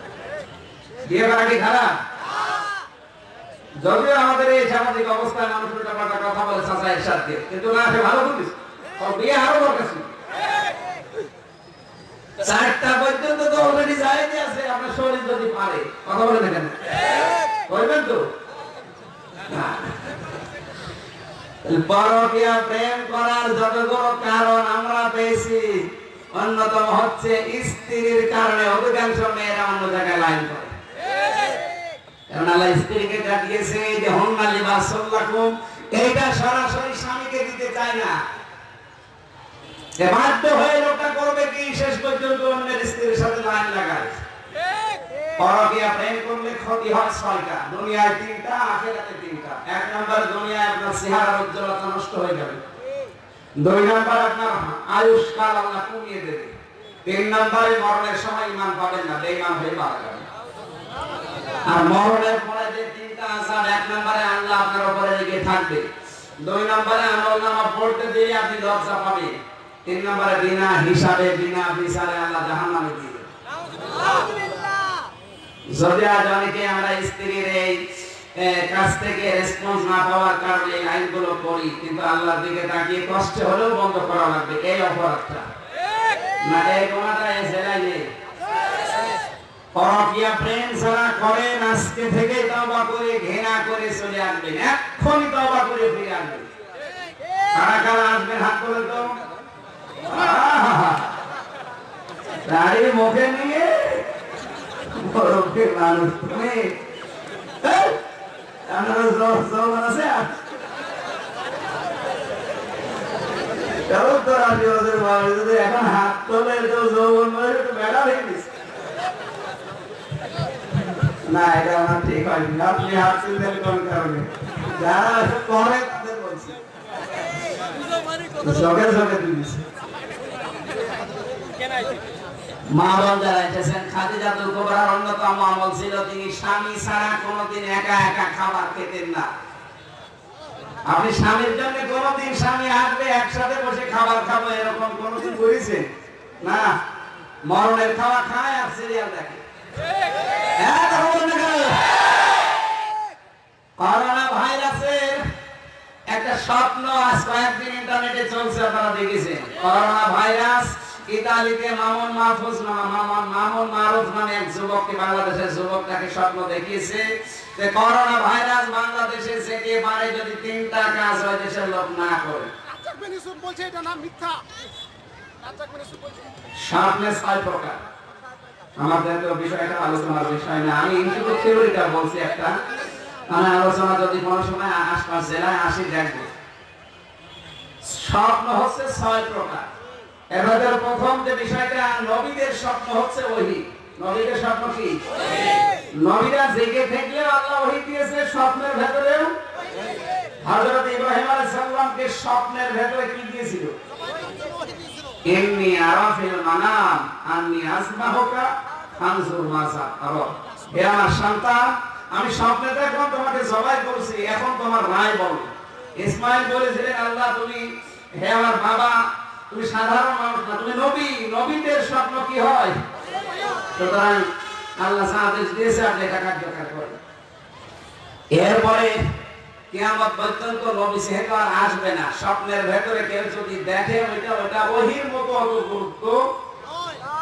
B: যদিও আমাদের এই সামাজিক অবস্থায় পাল্টা কথা বলে চাচা কিন্তু না, সে ভালো বিয়ে আরও চারটা পর্যন্ত তো অলরেডি আছে, আপনার শরীর যদি পারে, কথা বলে দেখেন। করবেন তো? প্রেম করার কারণ আমরা পেয়েছি, অন্যতম হচ্ছে স্ত্রীর কারণে অধিকাংশ মেয়েরা অন্য জায়গায় লাইন করে আল্লাহ স্ত্রীকে কাটিয়েছে যে এইটা সরাসরি স্বামীকে দিতে চায় না। যে বাধ্য হয়ে লোকটা করবে কি, শেষ পর্যন্ত অন্যের স্ত্রীর সাথে লাইন লাগায়। পরকীয়া প্রেম করলে ক্ষতি হয় ছয়টা। দুনিয়ায় তিনটা, আখেরাতে তিনটা। এক নম্বর দুনিয়ায় আপনার চেহারার উজ্জ্বলতা নষ্ট হয়ে যাবে। দুই নম্বর আপনার আয়ুষ্কাল আল্লাহ কমিয়ে দেবে। তিন নম্বরে মরণের সময় ইমান পাবেন না, বেঈমান হয়ে মারা যাবে আর মরণের পরে যে তিনটা আসার এক নম্বরে আল্লাহ আপনার উপরে রেগে থাকবে। দুই নম্বরে আমল নামা পড়তে দিয়ে আপনি লজ্জা পাবেন। তিন নম্বরে বিনা হিসাবে, বিনা বিচারে আল্লাহ জাহান্নামে দেবে। যদি আজ অনেকে আমরা স্ত্রীর এই কাছ থেকে রেসপন্স না পাওয়ার কারণে এই আইনগুলো করি কিন্তু আল্লাহর দিকে তাকিয়ে কষ্ট হলেও বন্ধ করা লাগবে, এই অপরাধটা। না, এই কোনাটা এই জেলায় নেই। পরকীয়া প্রেম যারা করেন আজকে থেকে তওবা করে ঘৃণা করে চলে আসবেন। এক্ষুনি তওবা করে ফিরে আসবেন। কারা কারা আসবেন হাত করে তো! দাড়ি মুখে নিয়ে। বরফের মানুষ তুমি। এখন হাত তোলে বেড়া হয়ে গেছে। আপনি কোনোদিন একা একা খাবার খেতেন না। স্বামীর জন্য কোনোদিন স্বামী আসবে, একসাথে বসে খাবার খাব, এরকম কোনোদিন করেছেন? না। মরণের খাওয়া খায় আর সিরিয়াল দেখে। হ্যাঁ? করোনা ভাইরাসের একটা স্বপ্ন আজ কয়েকদিন ইন্টারনেটে চলছে আপনারা দেখেছেন। করোনা ভাইরাস ইতালিতে মামুন মাহফুজ মামুন মামুন মারুফ নামে এক যুবককে বাংলাদেশের যুবক তাকে স্বপ্ন দেখিয়েছে। যে করোনা ভাইরাস বাংলাদেশে যেতে পারে যদি তিনটা কাজ ওই দেশের লোক না করে।
C: বলছে এটা না মিথ্যা।
B: সামনে ছয় প্রকার। আমাদের তো বিষয়টা আলোচনার বিষয় না, আমি ইনস্টিটিউট থিওরিটা বলছি একটা। মানে আলোচনা যদি কোনো সময় আশপাশ জেলায় আসি, দেখব। স্বপ্ন হচ্ছে ছয় প্রকার। এবারে প্রথম যে বিষয়টা, নবীদের স্বপ্ন হচ্ছে ওহি। নবীদের স্বপ্ন কি? নবীরা জেগে থাকলেও আল্লাহ ওহি দিয়েছে স্বপ্নের ভেতরেও হযরত ইব্রাহিম আলাইহিস সালামকে স্বপ্নের ভেতরে কি দিয়েছিল? ইন্নি আরাফিল মানাম, আন্নি আসমাহুকা ফানজুর মাযা আরা হে আমার সন্তান, আমি স্বপ্নে দেখলাম তোমাকে জবাই করছি, এখন তোমার রায় বলো। ইসমাইল বলেছিলেন আল্লাহ, তুমি হে আমার বাবা, তুমি সাধারণ মানুষ না, তুমি নবী, নবীদের স্বপ্ন কি হয়? সুতরাং আল্লাহ সাহায্য দিয়েছে, আপনি এটা কার্যকর করেন। এরপরে কিয়ামত পর্যন্ত নবী সেহেতু আর আসবে না। স্বপ্নের ভেতরে কেউ যদি দেখে, ওইটা ওইটা ওহির মতো অত গুরুত্ব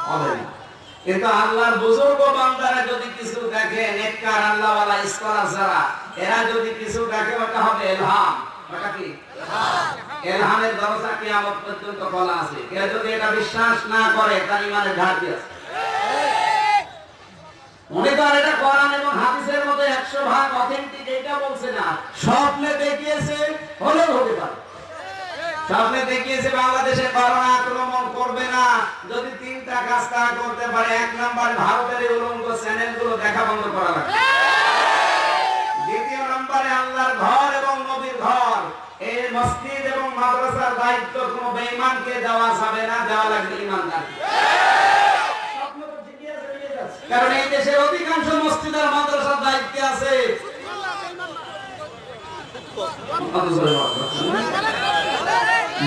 B: হবে না। কিন্তু আল্লাহর বুজুর্গ বান্দারা যদি কিছু দেখে, নেককার আল্লাহওয়ালা স্কলার যারা, এরা যদি কিছু দেখে, ওটা হবে এলহাম। ওটা কি? এলহামের দরজা কিয়ামত পর্যন্ত খোলা আছে। কেউ যদি এটা বিশ্বাস না করে, তার ইমানের ঘাটতি আছে। উনি তো আর এটা কোরআন এবং হাদিসের মতো একশো ভাগ অথেন্টিক এটা বলছে না। স্বপ্নে দেখিয়েছে, হলেও হতে পারে। স্বপ্নে দেখিয়েছে বাংলাদেশে করোনা আক্রমণ করবে না। যদি তিনটা কাজ তারা করতে পারে, এক নম্বর ভারতের উলঙ্গ চ্যানেলগুলো দেখা বন্ধ করা লাগবে। দ্বিতীয় নম্বরে আল্লাহর ঘর এবং নবীর ঘর। এই মসজিদ এবং মাদ্রাসার দায়িত্ব কোনো বেঈমানকে দেওয়া যাবে না, দেওয়া লাগবে ইমানদার স্বপ্ন তো ঠিকই আছে, বেরিয়ে যাচ্ছে। কারণ এই দেশের অধিকাংশ মসজিদ আর মাদ্রাসার দায়িত্বে আছে।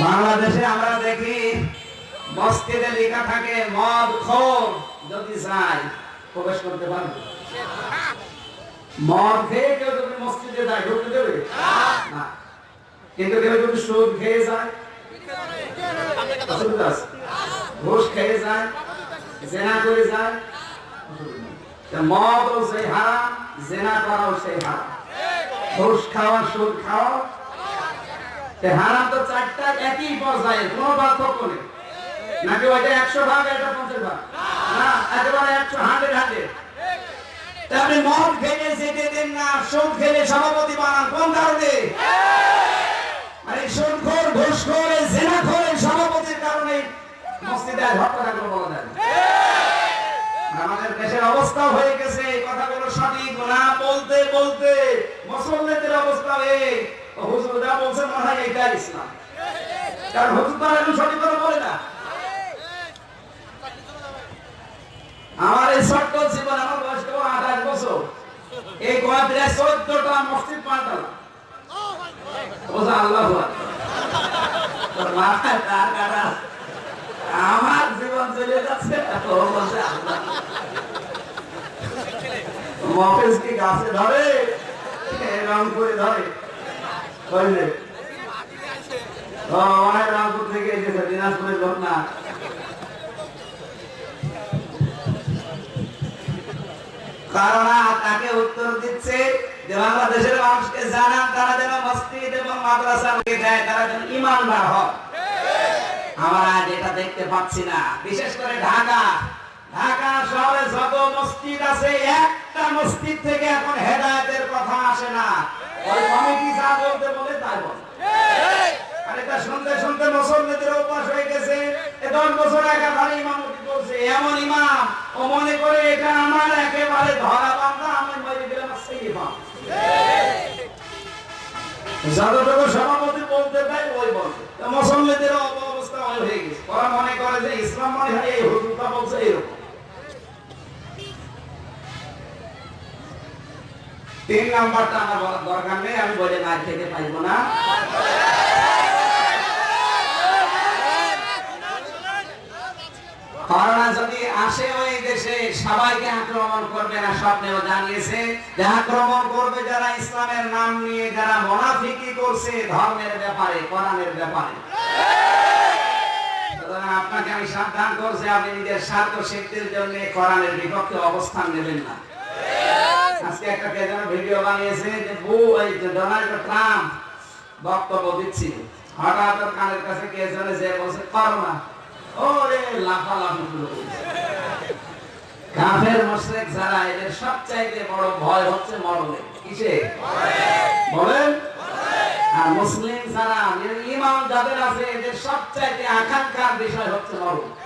B: বাংলাদেশে আমরা দেখি, মসজিদে লেখা থাকে, মদ খোর যদি চাই, প্রবেশ করতে পারবে। মদ খেয়ে কেউ যদি মসজিদে যায়, ঢুকতে দেবে? কিন্তু কেউ যদি সুদ খেয়ে যায় ঘুষ খেয়ে যায়, জেনা করে যায় সেই হারাম জেনা করাও সেই হারাম ঘুষ খাওয়া সুদ খাওয়া হারাম তো চারটা একই পর্যায়ে পার্থক্য নেই। নাকি ওইটা একশো ভাগ পঞ্চাশ ভাগ? না, একেবারে একশো আপনি মদ খেলে যেতে দেন না, সুদ খেলে সভাপতি বানান, কোন কারণে? মানে সুদখোর, ঘুষখোর এই জেনাখোর এই সভাপতির কারণে মসজিদে হত্যাকাণ্ড বলা যায় অবস্থা হয়ে গেছে কথাগুলো সঠিক না বলতে বলতে মুসলমানদের অবস্থা এই হুজুর, যা বলছেন মনে হয় এইটা ইসলাম। কারণ হুজুর তো আর এখন সঠিক কথা বলে না। আমার এই ছোট্ট জীবন, আমার বয়স কেবল আঠাশ বছর। এই কয়েকদিনে চোদ্দটা মসজিদ পাল্টালাম বোঝা আল্লাহ তোর তার কাটা। আমার জীবন চলে যাচ্ছে। ও বলছে আল্লাহ। গাছে ধরে রংপুরে ধরে। বুঝলে? রংপুর থেকে এসেছে, দিনাজপুরের তাকে উত্তর দিচ্ছে যে, বাংলাদেশের মানুষকে জানান, তারা যেন মসজিদ এবং মাদ্রাসা দেয়, তারা যেন ইমানদার হয় আমরা আজ এটা দেখতে পাচ্ছি না। বিশেষ করে ঢাকা। ঢাকা শহরে যত মসজিদ আছে একটা মসজিদ থেকে এখন হেদায়েতের কথা আসে না। ওই কমিটি যা বলতে বলে তাই বলে। আর শুনতে শুনতে মুসলমানদের অভ্যাস হয়ে গেছে। দশ বছর একাধারে ইমামতি করছে এমন ইমাম, ও মনে করে এটা আমার একেবারে ধরা বান্ধা আমি মরে গেলাম সেই ইমাম। যতটুকু সভাপতি বলতে দেয়, ওই বলতে তো মুসলমানদের অবস্থা হয়ে গেছে। ওরা মনে করে যে ইসলাম মনে এই হুজুরটা বলছে এরকম। তিন নাম্বারটা আমার দরকার নেই, আমি বলে না খেতে পাইবো না। করোনা যদি আসে ওই দেশে, সবাইকে আক্রমণ করবে না, স্বপ্নেও জানিয়েছে যে আক্রমণ করবে যারা ইসলামের নাম নিয়ে, যারা মোনাফিকি করছে, ধর্মের ব্যাপারে, কোরআনের ব্যাপারে। আপনাকে আমি সাবধান করছি, আপনি নিজের স্বার্থ সিদ্ধির জন্য কোরআনের বিপক্ষে অবস্থান নেবেন না। আজকে একটা কে যেন ভিডিও বানিয়েছে যে বু এই ডোনাল্ড ট্রাম্প বক্তব্য দিচ্ছিল হঠাৎ ওর কানের কাছে কে যেন যে বলছে, করোনা। ওরে লাফালাফি শুরু কাফের মুশরিক যারা, এদের সবচাইতে বড় ভয় হচ্ছে মরণের কিসে? বলেন। আর মুসলিম যারা ইমাম যাদের আছে, এদের সবচাইতে আকাঙ্ক্ষার বিষয় হচ্ছে মরণ।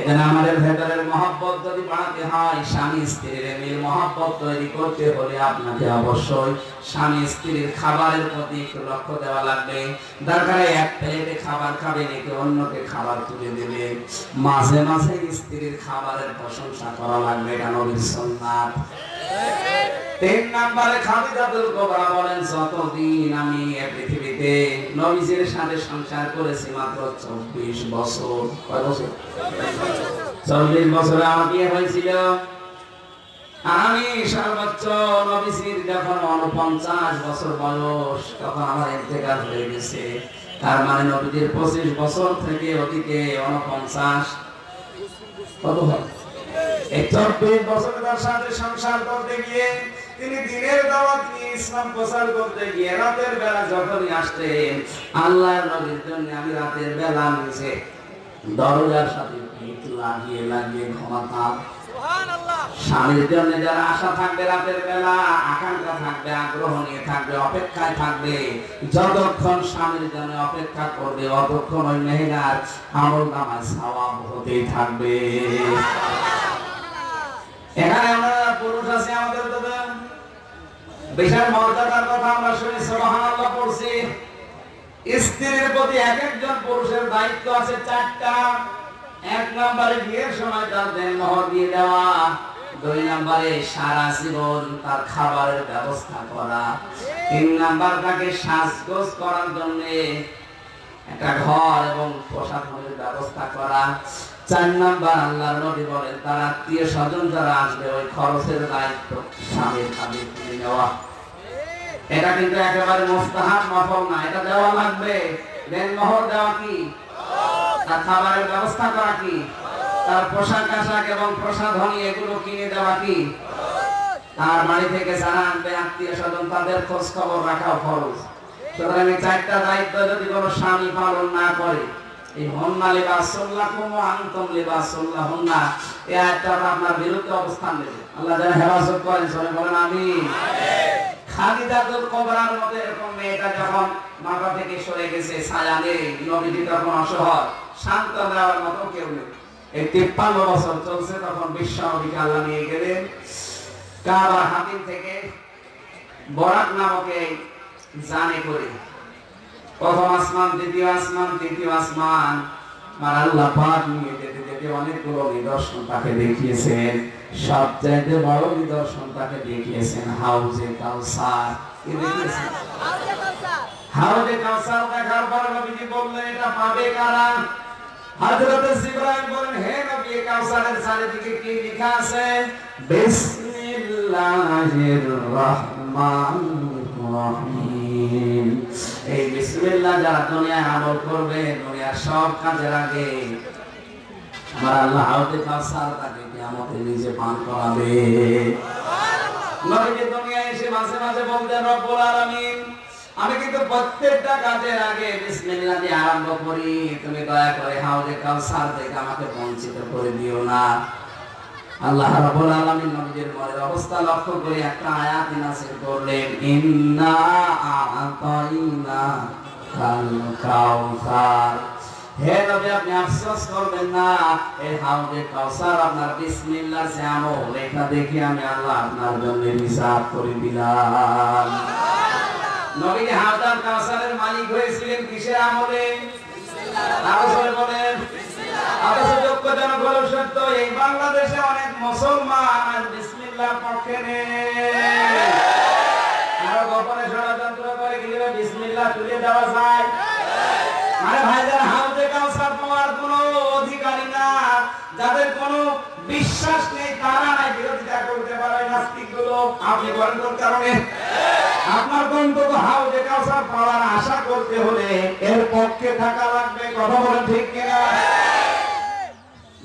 B: এখানে আমাদের ভেতরের মহব্বত যদি বাড়াতে হয়, স্বামী স্ত্রীর মিল মহব্বত তৈরি করতে হলে আপনাকে অবশ্যই স্বামী স্ত্রীর খাবারের প্রতি একটু লক্ষ্য দেওয়া লাগবে। দরকার এক প্লেটে খাবার খাবে নাকি অন্যকে খাবার তুলে দেবে। মাঝে মাঝে স্ত্রীর খাবারের প্রশংসা করা লাগবে, এটা নবীর সুন্নাত। তিন নম্বরে খাদিজাতুল কুবরা বলেন, যতদিন আমি এ পৃথিবীতে নবীজির সাথে সংসার করেছি মাত্র চব্বিশ বছর। কয় বছর? আমার বিয়ে হয়েছিল। আমি সর্বোচ্চ নবীজির যখন উনপঞ্চাশ বছর বয়স, তখন আমার ইন্তেকাল হয়ে গেছে। তার মানে নবীজির পঁচিশ বছর থেকে অতীতে উনপঞ্চাশ। কত হয়? এই চব্বিশ বছর তার সাথে সংসার করতে গিয়ে তিনি দিনের দাওয়াত নিয়ে ইসলাম প্রচার করতে গিয়ে রাতের বেলা যখনই আসতেন আল্লাহর নবীর জন্য আমি রাতের বেলা নিচে দরজার সাথে পিঠ লাগিয়ে লাগিয়ে ঘুমাতাম। স্বামীর জন্য যারা আশা থাকবে রাতের বেলা আকাঙ্ক্ষা থাকবে আগ্রহ নিয়ে থাকবে অপেক্ষায় থাকবে যতক্ষণ স্বামীর জন্য অপেক্ষা করবে অতক্ষণ ওই মেহেরার আমল নামায় সওয়াব হতেই থাকবে। এখানে আমরা পুরুষ আছে আমাদের দাদা বিশাল মর্যাদার কথা আমরা শুনি, সুবহানাল্লাহ পড়ছি। স্ত্রীর প্রতি এক একজন পুরুষের দায়িত্ব আছে চারটা। এক নম্বরে বিয়ের সময় তার দেন মোহর দিয়ে দেওয়া। দুই নম্বরে সারা জীবন তার খাবারের ব্যবস্থা করা। তিন নাম্বার তাকে সাজগোজ করার জন্য একটা ঘর এবং প্রসাধনের ব্যবস্থা করা। চার নাম্বার আল্লাহর নবী বলেন, তার আত্মীয় স্বজন যারা আসবে, ওই খরচের দায়িত্ব স্বামীর হাতে তুলে নেওয়া। এটা কিন্তু একেবারে মোস্তাহাব নফল না, এটা দেওয়া লাগবে। দেনমোহর দেওয়া কি? তার খাবারের ব্যবস্থা করা কি? তার পোশাক আশাক এবং প্রসাধনী এগুলো কিনে দেওয়া কি? তার বাড়ি থেকে যারা আনবে, আত্মীয় স্বজন, তাদের খোঁজ খবর রাখাও খরচ সুতরাং চারটা দায়িত্ব যদি কোনো স্বামী পালন না করে, এই হন্না লিবাসুল্লাহ কুম আনতুম লিবাসুল্লাহ হন্না এই আয়াতটা আপনার বিরুদ্ধে অবস্থান নেবে। আল্লাহ যেন হেফাজত করেন, সবাই বলেন আমিন। খালিদাতুল কোবরার মধ্যে এরকম মেয়েটা যখন মাথা থেকে সরে গেছে, ছায়া নেই নবীজি তখন অসহায় শান্ত দেওয়ার মতো কেউ নেই। এই তিপ্পান্ন বছর চলছে, তখন বিশ্ব নবীকে আল্লাহ নিয়ে গেলেন। কাবার হাতিম থেকে বরাক নামক জানে করে। প্রথম আসমান, দ্বিতীয় আসমান, তৃতীয় আসমান। আল্লাহ পাক নিয়ে যেতে যেতে অনেকগুলো নিদর্শন তাকে দেখিয়েছেন। বড় নিদর্শন তাকে দেখিয়েছেন হাউজে কাউসার। দেখিয়েছেন হাউজে কাউসার দেখার পরে নবীজি বললেন, এটা পাবে কারা? হযরত বলেন হে নবী কাউসারের চারিদিকে কি লেখা আছে? বিসমিল্লাহির রহমানির রহিম। এই বিসমিল্লাহ যারা আমল করবে, দুনিয়ার সব কাজের আগে আমার আল্লাহ তাকে কিয়ামতে নিজে পান করাবে। নবীজি দুনিয়ায় এসে মাঝে মাঝে বলতেন, রব্বুল আলামিন, আমি কিন্তু প্রত্যেকটা কাজের আগে বিসমিল্লাহ দিয়ে আরম্ভ করি। তুমি দয়া করে হাউজে কাউসার থেকে আমাকে বঞ্চিত করে দিও না। আল্লাহ রাব্বুল আলামিন নবীর মনের অবস্থা লক্ষ্য করে একটা আয়াত নাযিল করলেন, ইন্না আতাইনা কাল কাউসার হে নবী, আপনি আফসোস করবেন না, এই হাউজে কাউসার আপনার বিসমিল্লাহ সে আমল এটা দেখে আমি আল্লাহ আপনার জন্য হিসাব করে দিলাম। নবী হাউজার কাউসারের মালিক হয়েছিলেন কিসের আমলে? আরও বলেন? যাদের কোনো বিশ্বাস নেই, তারা নাই, বিরোধিতা করতে পারে নাস্তিকগুলো আপনি কোন কারণে? আপনার গন্তব্য হাউজে কাউসার পাওয়ার আশা করতে হলে এর পক্ষে থাকা লাগবে, কথা বলেন ঠিক কিনা?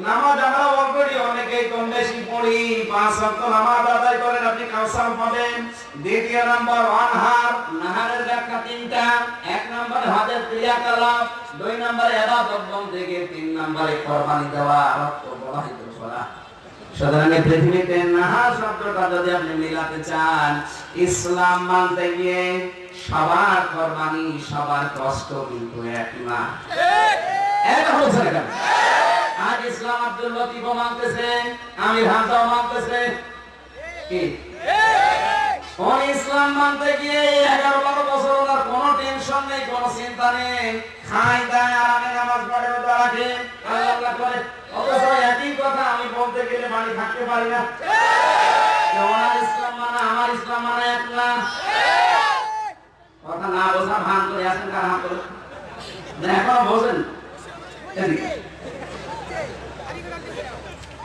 B: নামাজ আমরা অলরেডি অনেকেই কম বেশি পড়ি। পাঁচ ওয়াক্ত নামাজ আদায় করেন, আপনি কাউসার পাবেন। দ্বিতীয় নম্বর অনহার নাহারের ব্যাখ্যা তিনটা। এক নম্বরে হজের ক্রিয়াকলাপ। দুই নম্বরে ইবাদত বন্দেগী তিন নম্বরে কোরবানি দেওয়া। রক্ত প্রবাহিত করা। এই পৃথিবীতে নাহার শব্দটা যদি আপনি মিলাতে চান, ইসলাম মানতে গিয়ে সবার কোরবানি, সবার কষ্ট কিন্তু এক না। এক হচ্ছে না আজ ইসলাম আব্দুল লতিফ মানতেছে আমি ভাষাও মানতেছে। কি? ইসলাম মানতে গিয়ে এগারো বারো বছর ওনার কোনো টেনশন নেই, কোনো চিন্তা নেই। খাই দায় আরামে নামাজ পড়ে, রোজা রাখে, আল্লাহ করে অথচ একই কথা আমি বলতে গেলে বাড়ি থাকতে পারি না। ওনার ইসলাম মানা, আমার ইসলাম মানা এক না। কথা না বোঝা ভান করে আছেন কার হাত করে এখনও বোঝেন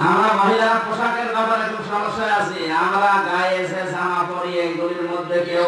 B: আমরা মহিলা পোশাকের ব্যাপারে খুব সমস্যা আছি। আমরা গায়ে এসে জামা পরিয়ে এগুলির মধ্যে কেউ